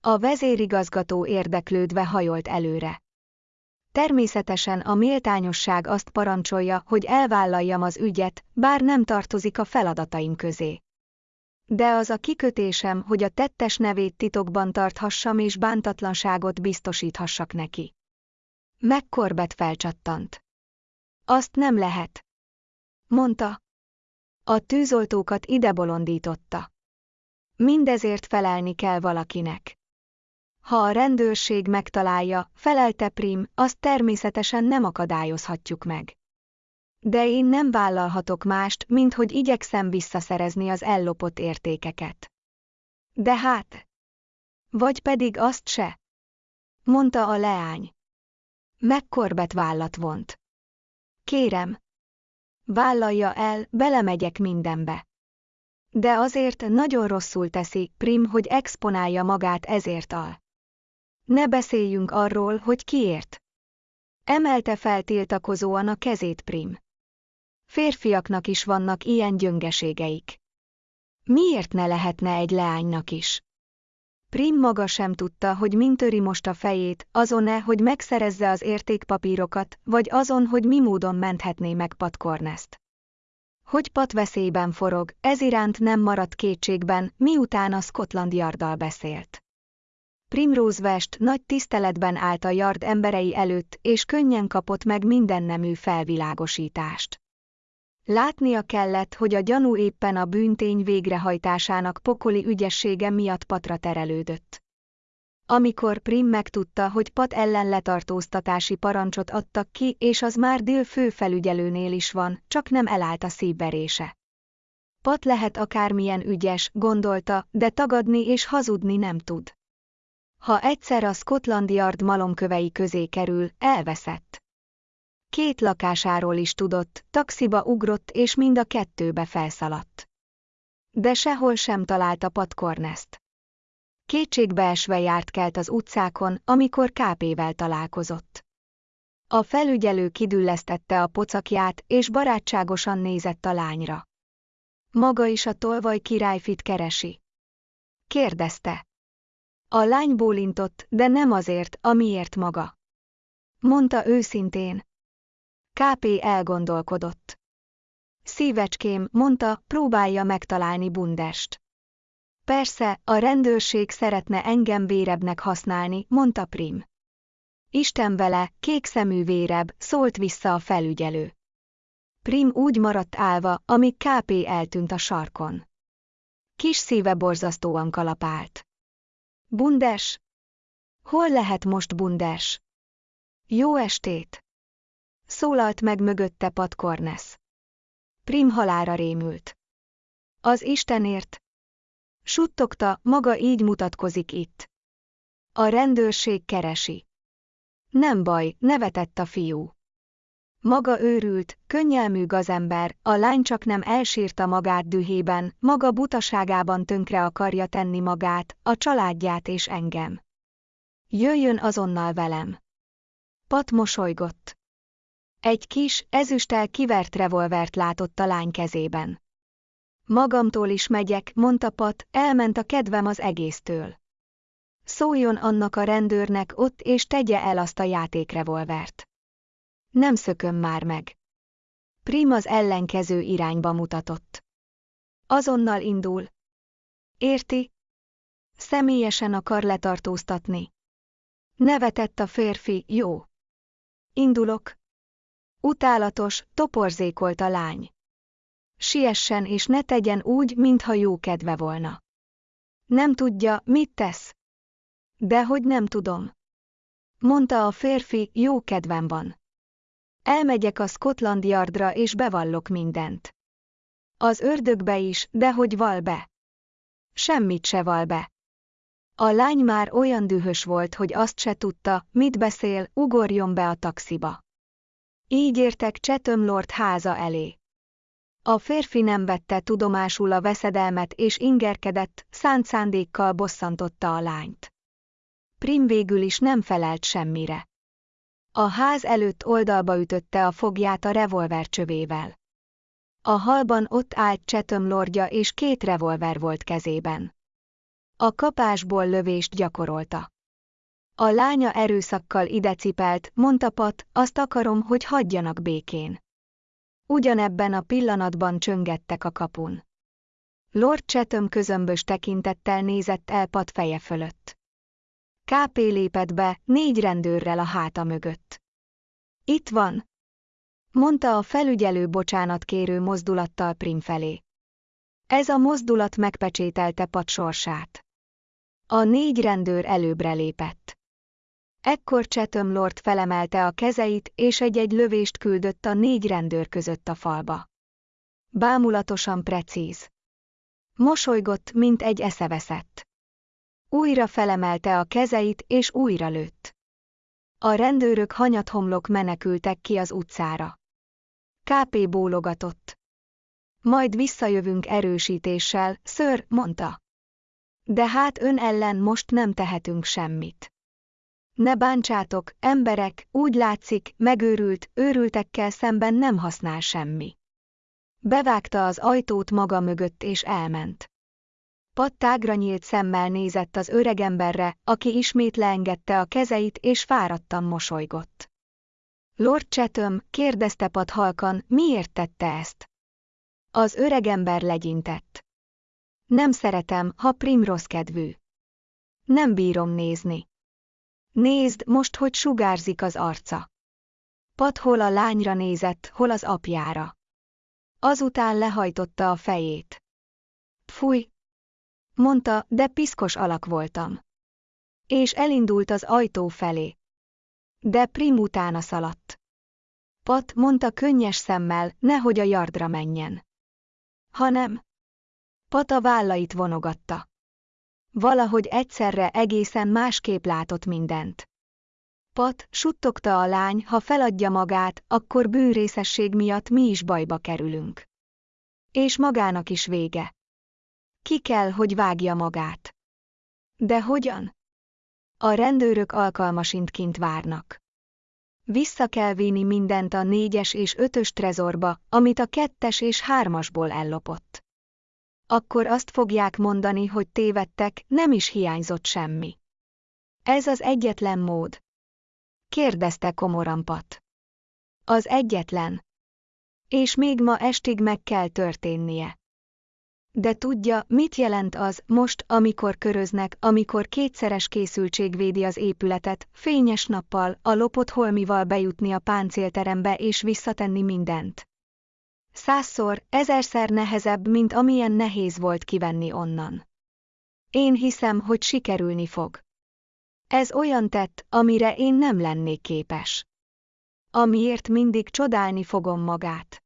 A vezérigazgató érdeklődve hajolt előre. Természetesen a méltányosság azt parancsolja, hogy elvállaljam az ügyet, bár nem tartozik a feladataim közé. De az a kikötésem, hogy a tettes nevét titokban tarthassam és bántatlanságot biztosíthassak neki. Megkorbet felcsattant. Azt nem lehet. Mondta. A tűzoltókat ide bolondította. Mindezért felelni kell valakinek. Ha a rendőrség megtalálja, felelte Prim, azt természetesen nem akadályozhatjuk meg. De én nem vállalhatok mást, mint hogy igyekszem visszaszerezni az ellopott értékeket. De hát... Vagy pedig azt se? Mondta a leány. Megkorbet vállat vont. Kérem. Vállalja el, belemegyek mindenbe. De azért nagyon rosszul teszi, Prim, hogy exponálja magát ezért al. Ne beszéljünk arról, hogy kiért. Emelte fel tiltakozóan a kezét Prim. Férfiaknak is vannak ilyen gyöngeségeik. Miért ne lehetne egy leánynak is? Prim maga sem tudta, hogy min töri most a fejét, azon-e, hogy megszerezze az értékpapírokat, vagy azon, hogy mi módon menthetné meg Pat Cornest. Hogy Pat veszélyben forog, ez iránt nem maradt kétségben, miután a Scotland Yarddal beszélt. Primrose West nagy tiszteletben állt a yard emberei előtt, és könnyen kapott meg mindennemű felvilágosítást. Látnia kellett, hogy a gyanú éppen a bűntény végrehajtásának pokoli ügyessége miatt patra terelődött. Amikor Prim megtudta, hogy Pat ellen letartóztatási parancsot adtak ki, és az már Dill főfelügyelőnél is van, csak nem elállt a szívverése. Pat lehet akármilyen ügyes, gondolta, de tagadni és hazudni nem tud. Ha egyszer a Scotland Yard malomkövei közé kerül, elveszett. Két lakásáról is tudott, taxiba ugrott és mind a kettőbe felszaladt. De sehol sem találta Pat Cornest. Kétségbeesve járt kelt az utcákon, amikor KP-vel találkozott. A felügyelő kidüllesztette a pocakját, és barátságosan nézett a lányra. Maga is a tolvaj királyfit keresi. Kérdezte. A lány bólintott, de nem azért, amiért maga. Mondta őszintén. KP elgondolkodott. Szívecském, mondta, próbálja megtalálni Bundest. Persze, a rendőrség szeretne engem vérebnek használni, mondta Prim. Isten vele, kékszemű vérebb, szólt vissza a felügyelő. Prim úgy maradt állva, amíg KP eltűnt a sarkon. Kis szíve borzasztóan kalapált. Bundes? Hol lehet most Bundes? Jó estét! Szólalt meg mögötte Pat Cornes. Prim halára rémült. Az Istenért, Suttogta, maga így mutatkozik itt. A rendőrség keresi. Nem baj, nevetett a fiú. Maga őrült, könnyelmű gazember, a lány csak nem elsírta magát dühében, maga butaságában tönkre akarja tenni magát, a családját és engem. Jöjjön azonnal velem. Pat mosolygott. Egy kis, ezüsttel kivert revolvert látott a lány kezében. Magamtól is megyek, mondta Pat, elment a kedvem az egésztől. Szóljon annak a rendőrnek ott és tegye el azt a játékrevolvert. Nem szököm már meg. Prim az ellenkező irányba mutatott. Azonnal indul. Érti? Személyesen akar letartóztatni. Nevetett a férfi, jó. Indulok. Utálatos, toporzékolt a lány siessen és ne tegyen úgy, mintha jó kedve volna. Nem tudja, mit tesz. Dehogy nem tudom. Mondta a férfi, jó kedvem van. Elmegyek a Scotland Yardra és bevallok mindent. Az ördögbe is, de hogy val be. Semmit se val be. A lány már olyan dühös volt, hogy azt se tudta, mit beszél, ugorjon be a taxiba. Így értek Chatham Lord háza elé. A férfi nem vette tudomásul a veszedelmet és ingerkedett, szánt szándékkal bosszantotta a lányt. Prim végül is nem felelt semmire. A ház előtt oldalba ütötte a fogját a revolver csövével. A halban ott állt Csetöm lordja és két revolver volt kezében. A kapásból lövést gyakorolta. A lánya erőszakkal idecipelt, mondta Pat, azt akarom, hogy hagyjanak békén. Ugyanebben a pillanatban csöngettek a kapun. Lord Chatham közömbös tekintettel nézett el Pat feje fölött. KP lépett be, négy rendőrrel a háta mögött. Itt van, mondta a felügyelő bocsánatkérő mozdulattal Prim felé. Ez a mozdulat megpecsételte Pat sorsát. A négy rendőr előbbre lépett. Ekkor Chatham Lord felemelte a kezeit, és egy-egy lövést küldött a négy rendőr között a falba. Bámulatosan precíz. Mosolygott, mint egy eszeveszett. Újra felemelte a kezeit, és újra lőtt. A rendőrök hanyathomlok menekültek ki az utcára. KP bólogatott. Majd visszajövünk erősítéssel, ször, mondta. De hát ön ellen most nem tehetünk semmit. Ne bántsátok, emberek, úgy látszik, megőrült, őrültekkel szemben nem használ semmi. Bevágta az ajtót maga mögött és elment. Pattágra nyílt szemmel nézett az öregemberre, aki ismét leengedte a kezeit és fáradtan mosolygott. Lord Chatham kérdezte Pat halkan, miért tette ezt. Az öregember legyintett. Nem szeretem, ha Prim rossz kedvű. nem bírom nézni. Nézd most, hogy sugárzik az arca. Pat hol a lányra nézett, hol az apjára. Azután lehajtotta a fejét. Fúj! Mondta, de piszkos alak voltam. És elindult az ajtó felé. De Prim utána szaladt. Pat mondta könnyes szemmel, nehogy a yardra menjen. Hanem. Pat a vállait vonogatta. Valahogy egyszerre egészen másképp látott mindent. Pat, suttogta a lány, ha feladja magát, akkor bűnrészesség miatt mi is bajba kerülünk. És magának is vége. Ki kell, hogy vágja magát. De hogyan? A rendőrök alkalmasint kint várnak. Vissza kell vinni mindent a négyes és ötös trezorba, amit a kettes és hármasból ellopott. Akkor azt fogják mondani, hogy tévedtek, nem is hiányzott semmi. Ez az egyetlen mód. Kérdezte komoran Pat. Az egyetlen. És még ma estig meg kell történnie. De tudja, mit jelent az, most, amikor köröznek, amikor kétszeres készültség védi az épületet, fényes nappal, a lopott holmival bejutni a páncélterembe és visszatenni mindent. Százszor, ezerszer nehezebb, mint amilyen nehéz volt kivenni onnan. Én hiszem, hogy sikerülni fog. Ez olyan tett, amire én nem lennék képes. Amiért mindig csodálni fogom magát.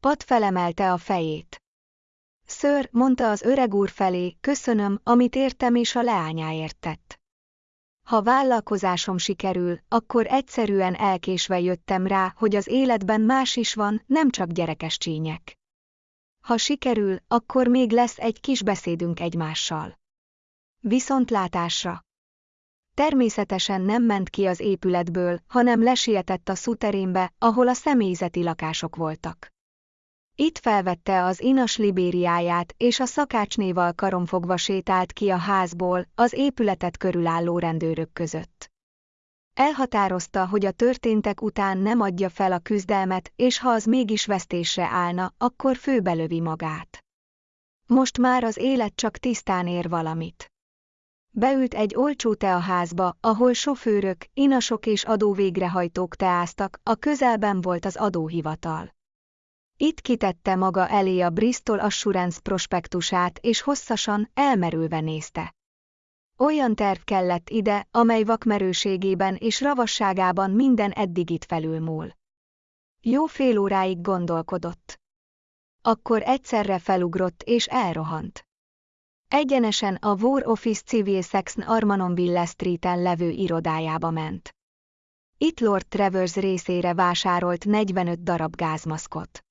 Pat felemelte a fejét. Ször, mondta az öreg úr felé, köszönöm, amit értem és a leányáért tett. Ha vállalkozásom sikerül, akkor egyszerűen elkésve jöttem rá, hogy az életben más is van, nem csak gyerekes csínyek. Ha sikerül, akkor még lesz egy kis beszédünk egymással. Viszontlátásra. Természetesen nem ment ki az épületből, hanem lesietett a szuterénbe, ahol a személyzeti lakások voltak. Itt felvette az inas libériáját, és a szakácsnéval karomfogva sétált ki a házból, az épületet körülálló rendőrök között. Elhatározta, hogy a történtek után nem adja fel a küzdelmet, és ha az mégis vesztésre állna, akkor főbelövi magát. Most már az élet csak tisztán ér valamit. Beült egy olcsó teaházba, ahol sofőrök, inasok és adóvégrehajtók teáztak, a közelben volt az adóhivatal. Itt kitette maga elé a Bristol Assurance prospektusát és hosszasan, elmerülve nézte. Olyan terv kellett ide, amely vakmerőségében és ravasságában minden eddigit felülmúl. Jó fél óráig gondolkodott. Akkor egyszerre felugrott és elrohant. Egyenesen a War Office Civil Section Armanonville Street-en levő irodájába ment. Itt Lord Travers részére vásárolt 45 darab gázmaszkot.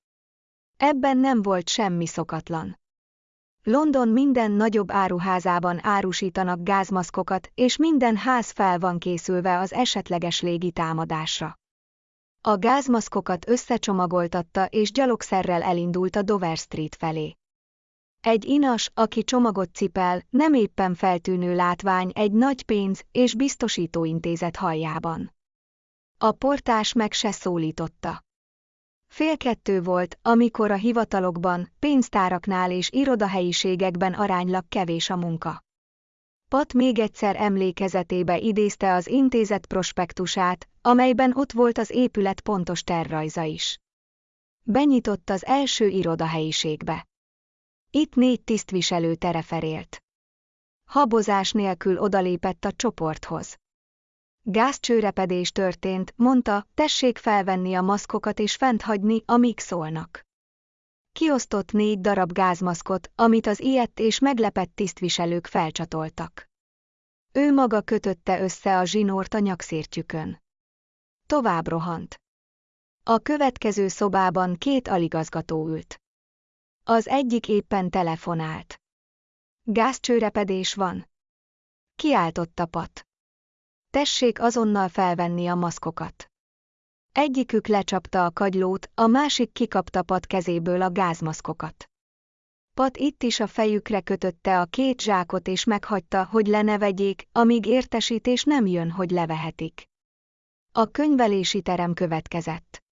Ebben nem volt semmi szokatlan. London minden nagyobb áruházában árusítanak gázmaszkokat, és minden ház fel van készülve az esetleges légitámadásra. A gázmaszkokat összecsomagoltatta és gyalogszerrel elindult a Dover Street felé. Egy inas, aki csomagot cipel, nem éppen feltűnő látvány egy nagy pénz- és biztosítóintézet hajjában. A portás meg se szólította. Fél kettő volt, amikor a hivatalokban, pénztáraknál és irodahelyiségekben aránylag kevés a munka. Pat még egyszer emlékezetébe idézte az intézet prospektusát, amelyben ott volt az épület pontos tervrajza is. Benyitott az első irodahelyiségbe. Itt négy tisztviselő tereferélt. Habozás nélkül odalépett a csoporthoz. Gázcsőrepedés történt, mondta, tessék felvenni a maszkokat és fent hagyni, amíg szólnak. Kiosztott négy darab gázmaszkot, amit az ilyet és meglepett tisztviselők felcsatoltak. Ő maga kötötte össze a zsinort a nyakszértjükön. Tovább rohant. A következő szobában két aligazgató ült. Az egyik éppen telefonált. Gázcsőrepedés van. Kiáltotta Pat. Tessék azonnal felvenni a maszkokat. Egyikük lecsapta a kagylót, a másik kikapta Pat kezéből a gázmaszkokat. Pat itt is a fejükre kötötte a két zsákot és meghagyta, hogy lenevegyék, amíg értesítés nem jön, hogy levehetik. A könyvelési terem következett.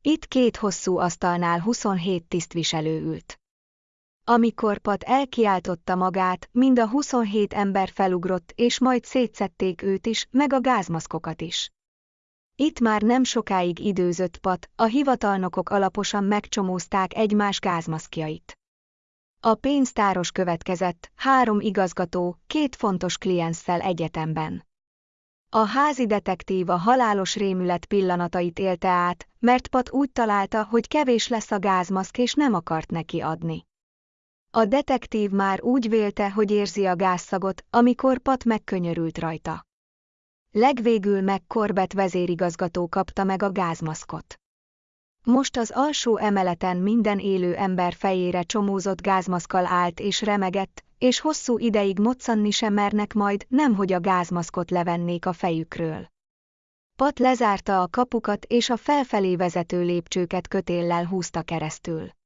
Itt két hosszú asztalnál 27 tisztviselő ült. Amikor Pat elkiáltotta magát, mind a 27 ember felugrott, és majd szétszették őt is, meg a gázmaszkokat is. Itt már nem sokáig időzött Pat, a hivatalnokok alaposan megcsomózták egymás gázmaszkjait. A pénztáros következett, három igazgató, két fontos kliensszel egyetemben. A házi detektív a halálos rémület pillanatait élte át, mert Pat úgy találta, hogy kevés lesz a gázmaszk és nem akart neki adni. A detektív már úgy vélte, hogy érzi a gázszagot, amikor Pat megkönyörült rajta. Legvégül meg Corbett vezérigazgató kapta meg a gázmaszkot. Most az alsó emeleten minden élő ember fejére csomózott gázmaszkal állt és remegett, és hosszú ideig moccanni sem mernek majd, nemhogy a gázmaszkot levennék a fejükről. Pat lezárta a kapukat és a felfelé vezető lépcsőket kötéllel húzta keresztül.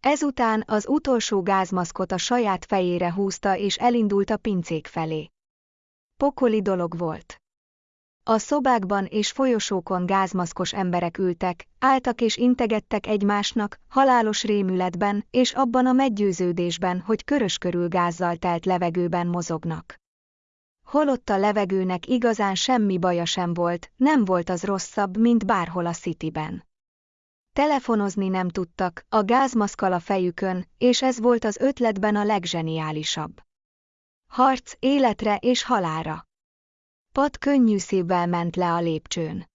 Ezután az utolsó gázmaszkot a saját fejére húzta és elindult a pincék felé. Pokoli dolog volt. A szobákban és folyosókon gázmaszkos emberek ültek, álltak és integettek egymásnak, halálos rémületben és abban a meggyőződésben, hogy körös körül gázzal telt levegőben mozognak. Holott a levegőnek igazán semmi baja sem volt, nem volt az rosszabb, mint bárhol a Cityben. Telefonozni nem tudtak, a gázmaszkal a fejükön, és ez volt az ötletben a legzseniálisabb. Harc életre és halára. Pat könnyű szívvel ment le a lépcsőn.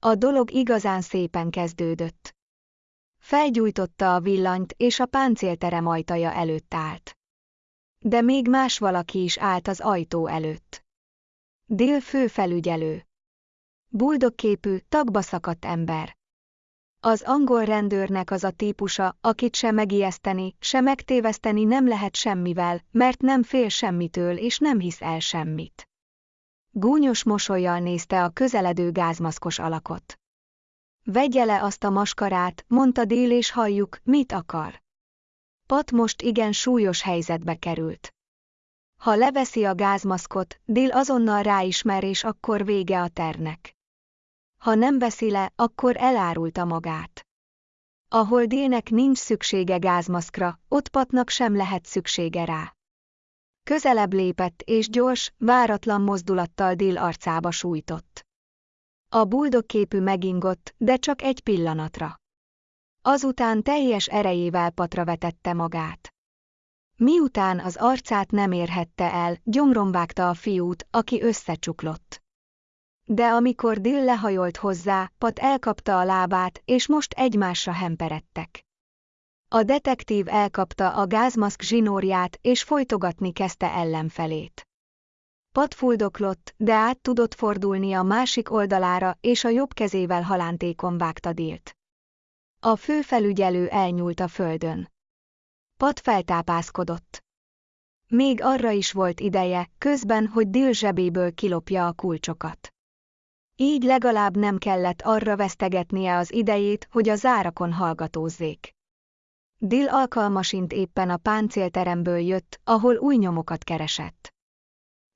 A dolog igazán szépen kezdődött. Felgyújtotta a villanyt, és a páncélterem ajtaja előtt állt. De még más valaki is állt az ajtó előtt. Dél főfelügyelő. Buldogképű, tagba szakadt ember. Az angol rendőrnek az a típusa, akit se megijeszteni, se megtéveszteni nem lehet semmivel, mert nem fél semmitől és nem hisz el semmit. Gúnyos mosolyjal nézte a közeledő gázmaszkos alakot. Vegye le azt a maskarát, mondta Dél és halljuk, mit akar. Pat most igen súlyos helyzetbe került. Ha leveszi a gázmaszkot, Dél azonnal ráismer és akkor vége a ternek. Ha nem veszi le, akkor elárulta magát. Ahol Délnek nincs szüksége gázmaszkra, ott Patnak sem lehet szüksége rá. Közelebb lépett és gyors, váratlan mozdulattal Dill arcába sújtott. A buldogképű megingott, de csak egy pillanatra. Azután teljes erejével patra vetette magát. Miután az arcát nem érhette el, gyomron a fiút, aki összecsuklott. De amikor Dill lehajolt hozzá, Pat elkapta a lábát, és most egymásra hemperedtek. A detektív elkapta a gázmaszk zsinórját és folytogatni kezdte ellenfelét. Pat fuldoklott, de át tudott fordulni a másik oldalára és a jobb kezével halántékon vágta Dilt. A főfelügyelő elnyúlt a földön. Pat feltápászkodott. Még arra is volt ideje, közben, hogy Dil zsebéből kilopja a kulcsokat. Így legalább nem kellett arra vesztegetnie az idejét, hogy a zárakon hallgatózzék. Dill alkalmasint éppen a páncélteremből jött, ahol új nyomokat keresett.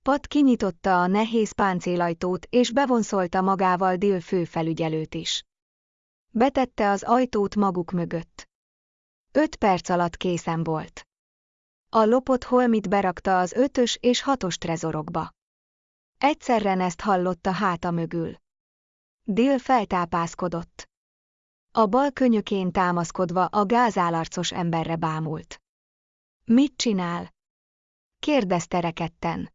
Pat kinyitotta a nehéz páncélajtót és bevonszolta magával Dill főfelügyelőt is. Betette az ajtót maguk mögött. Öt perc alatt készen volt. A lopott holmit berakta az ötös és hatos trezorokba. Egyszerre ezt hallotta háta mögül. Dill feltápászkodott. A bal könyökén támaszkodva a gázálarcos emberre bámult. Mit csinál? kérdezte reketten.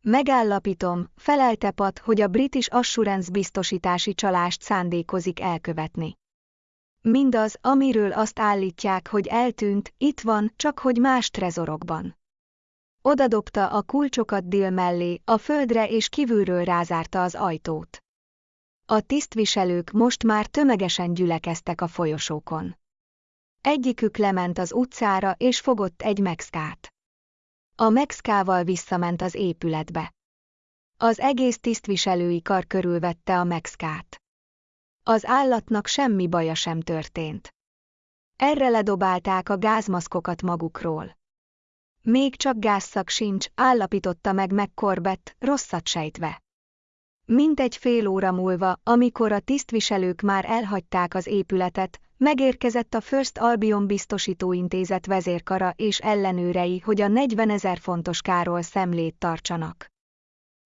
Megállapítom, felelte Pat, hogy a British Assurance biztosítási csalást szándékozik elkövetni. Mindaz, amiről azt állítják, hogy eltűnt, itt van, csak hogy más trezorokban. Odadobta a kulcsokat Dill mellé, a földre és kívülről rázárta az ajtót. A tisztviselők most már tömegesen gyülekeztek a folyosókon. Egyikük lement az utcára és fogott egy megszkát. A megszkával visszament az épületbe. Az egész tisztviselői kar körülvette a megszkát. Az állatnak semmi baja sem történt. Erre ledobálták a gázmaszkokat magukról. Még csak gázszak sincs, állapította meg megkorbett, rosszat sejtve. Mintegy fél óra múlva, amikor a tisztviselők már elhagyták az épületet, megérkezett a First Albion biztosítóintézet vezérkara és ellenőrei, hogy a 40 ezer fontos káról szemlét tartsanak.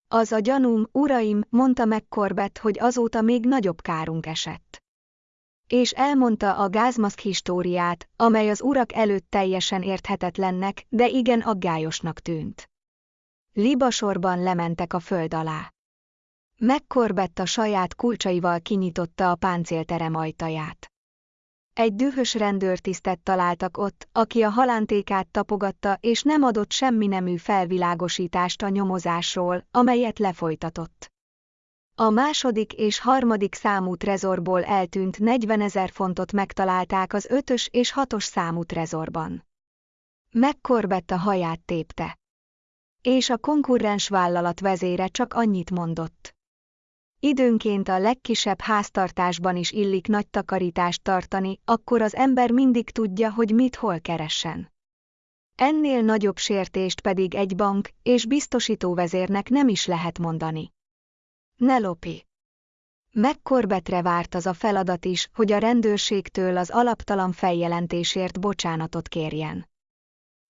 Az a gyanúm, uraim, mondta meg Corbett, hogy azóta még nagyobb kárunk esett. És elmondta a gázmaszk históriát, amely az urak előtt teljesen érthetetlennek, de igen aggályosnak tűnt. Libasorban lementek a föld alá. Megkorbett a saját kulcsaival kinyitotta a páncélterem ajtaját. Egy dühös rendőrtisztet találtak ott, aki a halántékát tapogatta és nem adott semmi nemű felvilágosítást a nyomozásról, amelyet lefolytatott. A második és harmadik számú trezorból eltűnt 40 ezer fontot megtalálták az ötös és hatos számú trezorban. Megkorbett a haját tépte. És a konkurrens vállalat vezére csak annyit mondott. Időnként a legkisebb háztartásban is illik nagy takarítást tartani, akkor az ember mindig tudja, hogy mit hol keressen. Ennél nagyobb sértést pedig egy bank és biztosítóvezérnek nem is lehet mondani. Ne lopi! Megkorbetre várt az a feladat is, hogy a rendőrségtől az alaptalan feljelentésért bocsánatot kérjen.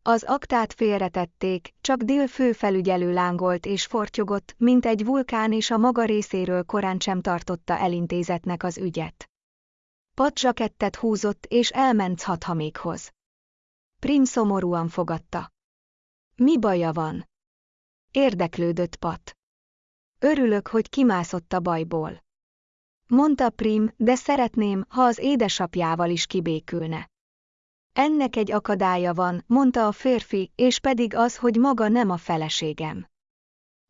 Az aktát félretették, csak Dill főfelügyelő lángolt és fortyogott, mint egy vulkán és a maga részéről korán sem tartotta elintézetnek az ügyet. Pat zsakettet húzott és elment hathamékhoz. Prim szomorúan fogadta. Mi baja van? Érdeklődött Pat. Örülök, hogy kimászott a bajból. Mondta Prim, de szeretném, ha az édesapjával is kibékülne. Ennek egy akadálya van, mondta a férfi, és pedig az, hogy maga nem a feleségem.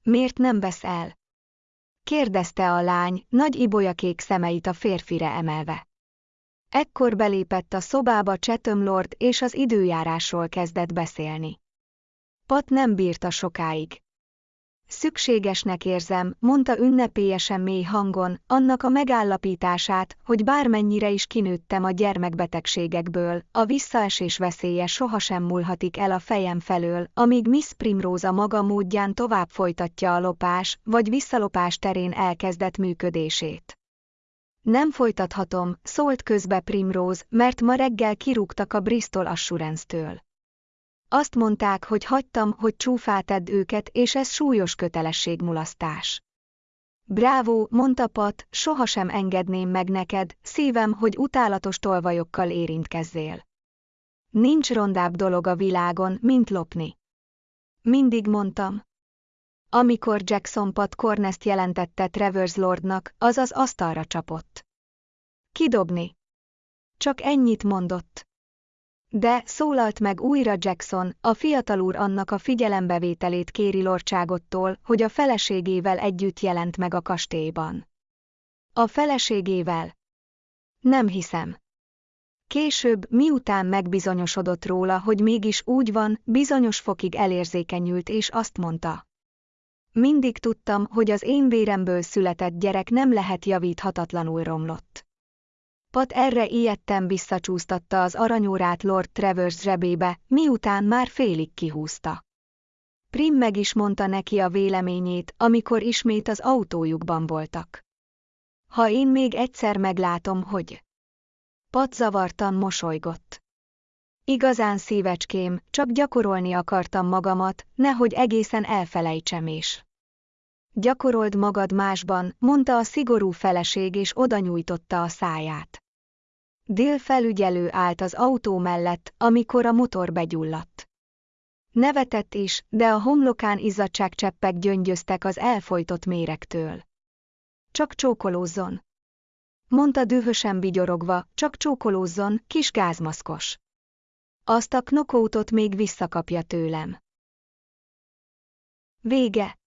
Miért nem vesz el? kérdezte a lány, nagy ibolyakék szemeit a férfire emelve. Ekkor belépett a szobába Chatham Lord és az időjárásról kezdett beszélni. Pat nem bírta sokáig. Szükségesnek érzem, mondta ünnepélyesen mély hangon, annak a megállapítását, hogy bármennyire is kinőttem a gyermekbetegségekből, a visszaesés veszélye sohasem múlhatik el a fejem felől, amíg Miss Primrose a maga módján tovább folytatja a lopás, vagy visszalopás terén elkezdett működését. Nem folytathatom, szólt közbe Primrose, mert ma reggel kirúgtak a Bristol Assurance-től. Azt mondták, hogy hagytam, hogy csúfátedd őket, és ez súlyos kötelességmulasztás. Bravo, mondta Pat, sohasem engedném meg neked, szívem, hogy utálatos tolvajokkal érintkezzél. Nincs rondább dolog a világon, mint lopni. Mindig mondtam. Amikor Jackson Pat Cornest jelentette Travers Lordnak, az az asztalra csapott. Kidobni. Csak ennyit mondott. De, szólalt meg újra Jackson, a fiatal úr annak a figyelembevételét kéri lordságottól, hogy a feleségével együtt jelent meg a kastélyban. A feleségével? Nem hiszem. Később, miután megbizonyosodott róla, hogy mégis úgy van, bizonyos fokig elérzékenyült és azt mondta. Mindig tudtam, hogy az én véremből született gyerek nem lehet javíthatatlanul romlott. Pat erre ilyetten visszacsúsztatta az aranyórát Lord Travers zsebébe, miután már félig kihúzta. Prim meg is mondta neki a véleményét, amikor ismét az autójukban voltak. Ha én még egyszer meglátom, hogy... Pat zavartan mosolygott. Igazán szívecském, csak gyakorolni akartam magamat, nehogy egészen elfelejtsem is. Gyakorold magad másban, mondta a szigorú feleség és oda nyújtotta a száját. Dél felügyelő állt az autó mellett, amikor a motor begyulladt. Nevetett is, de a homlokán izzadságcseppek gyöngyöztek az elfolytott méregtől. Csak csókolózzon. Mondta dühösen vigyorogva, csak csókolózzon, kis gázmaszkos. Azt a knokótot még visszakapja tőlem. Vége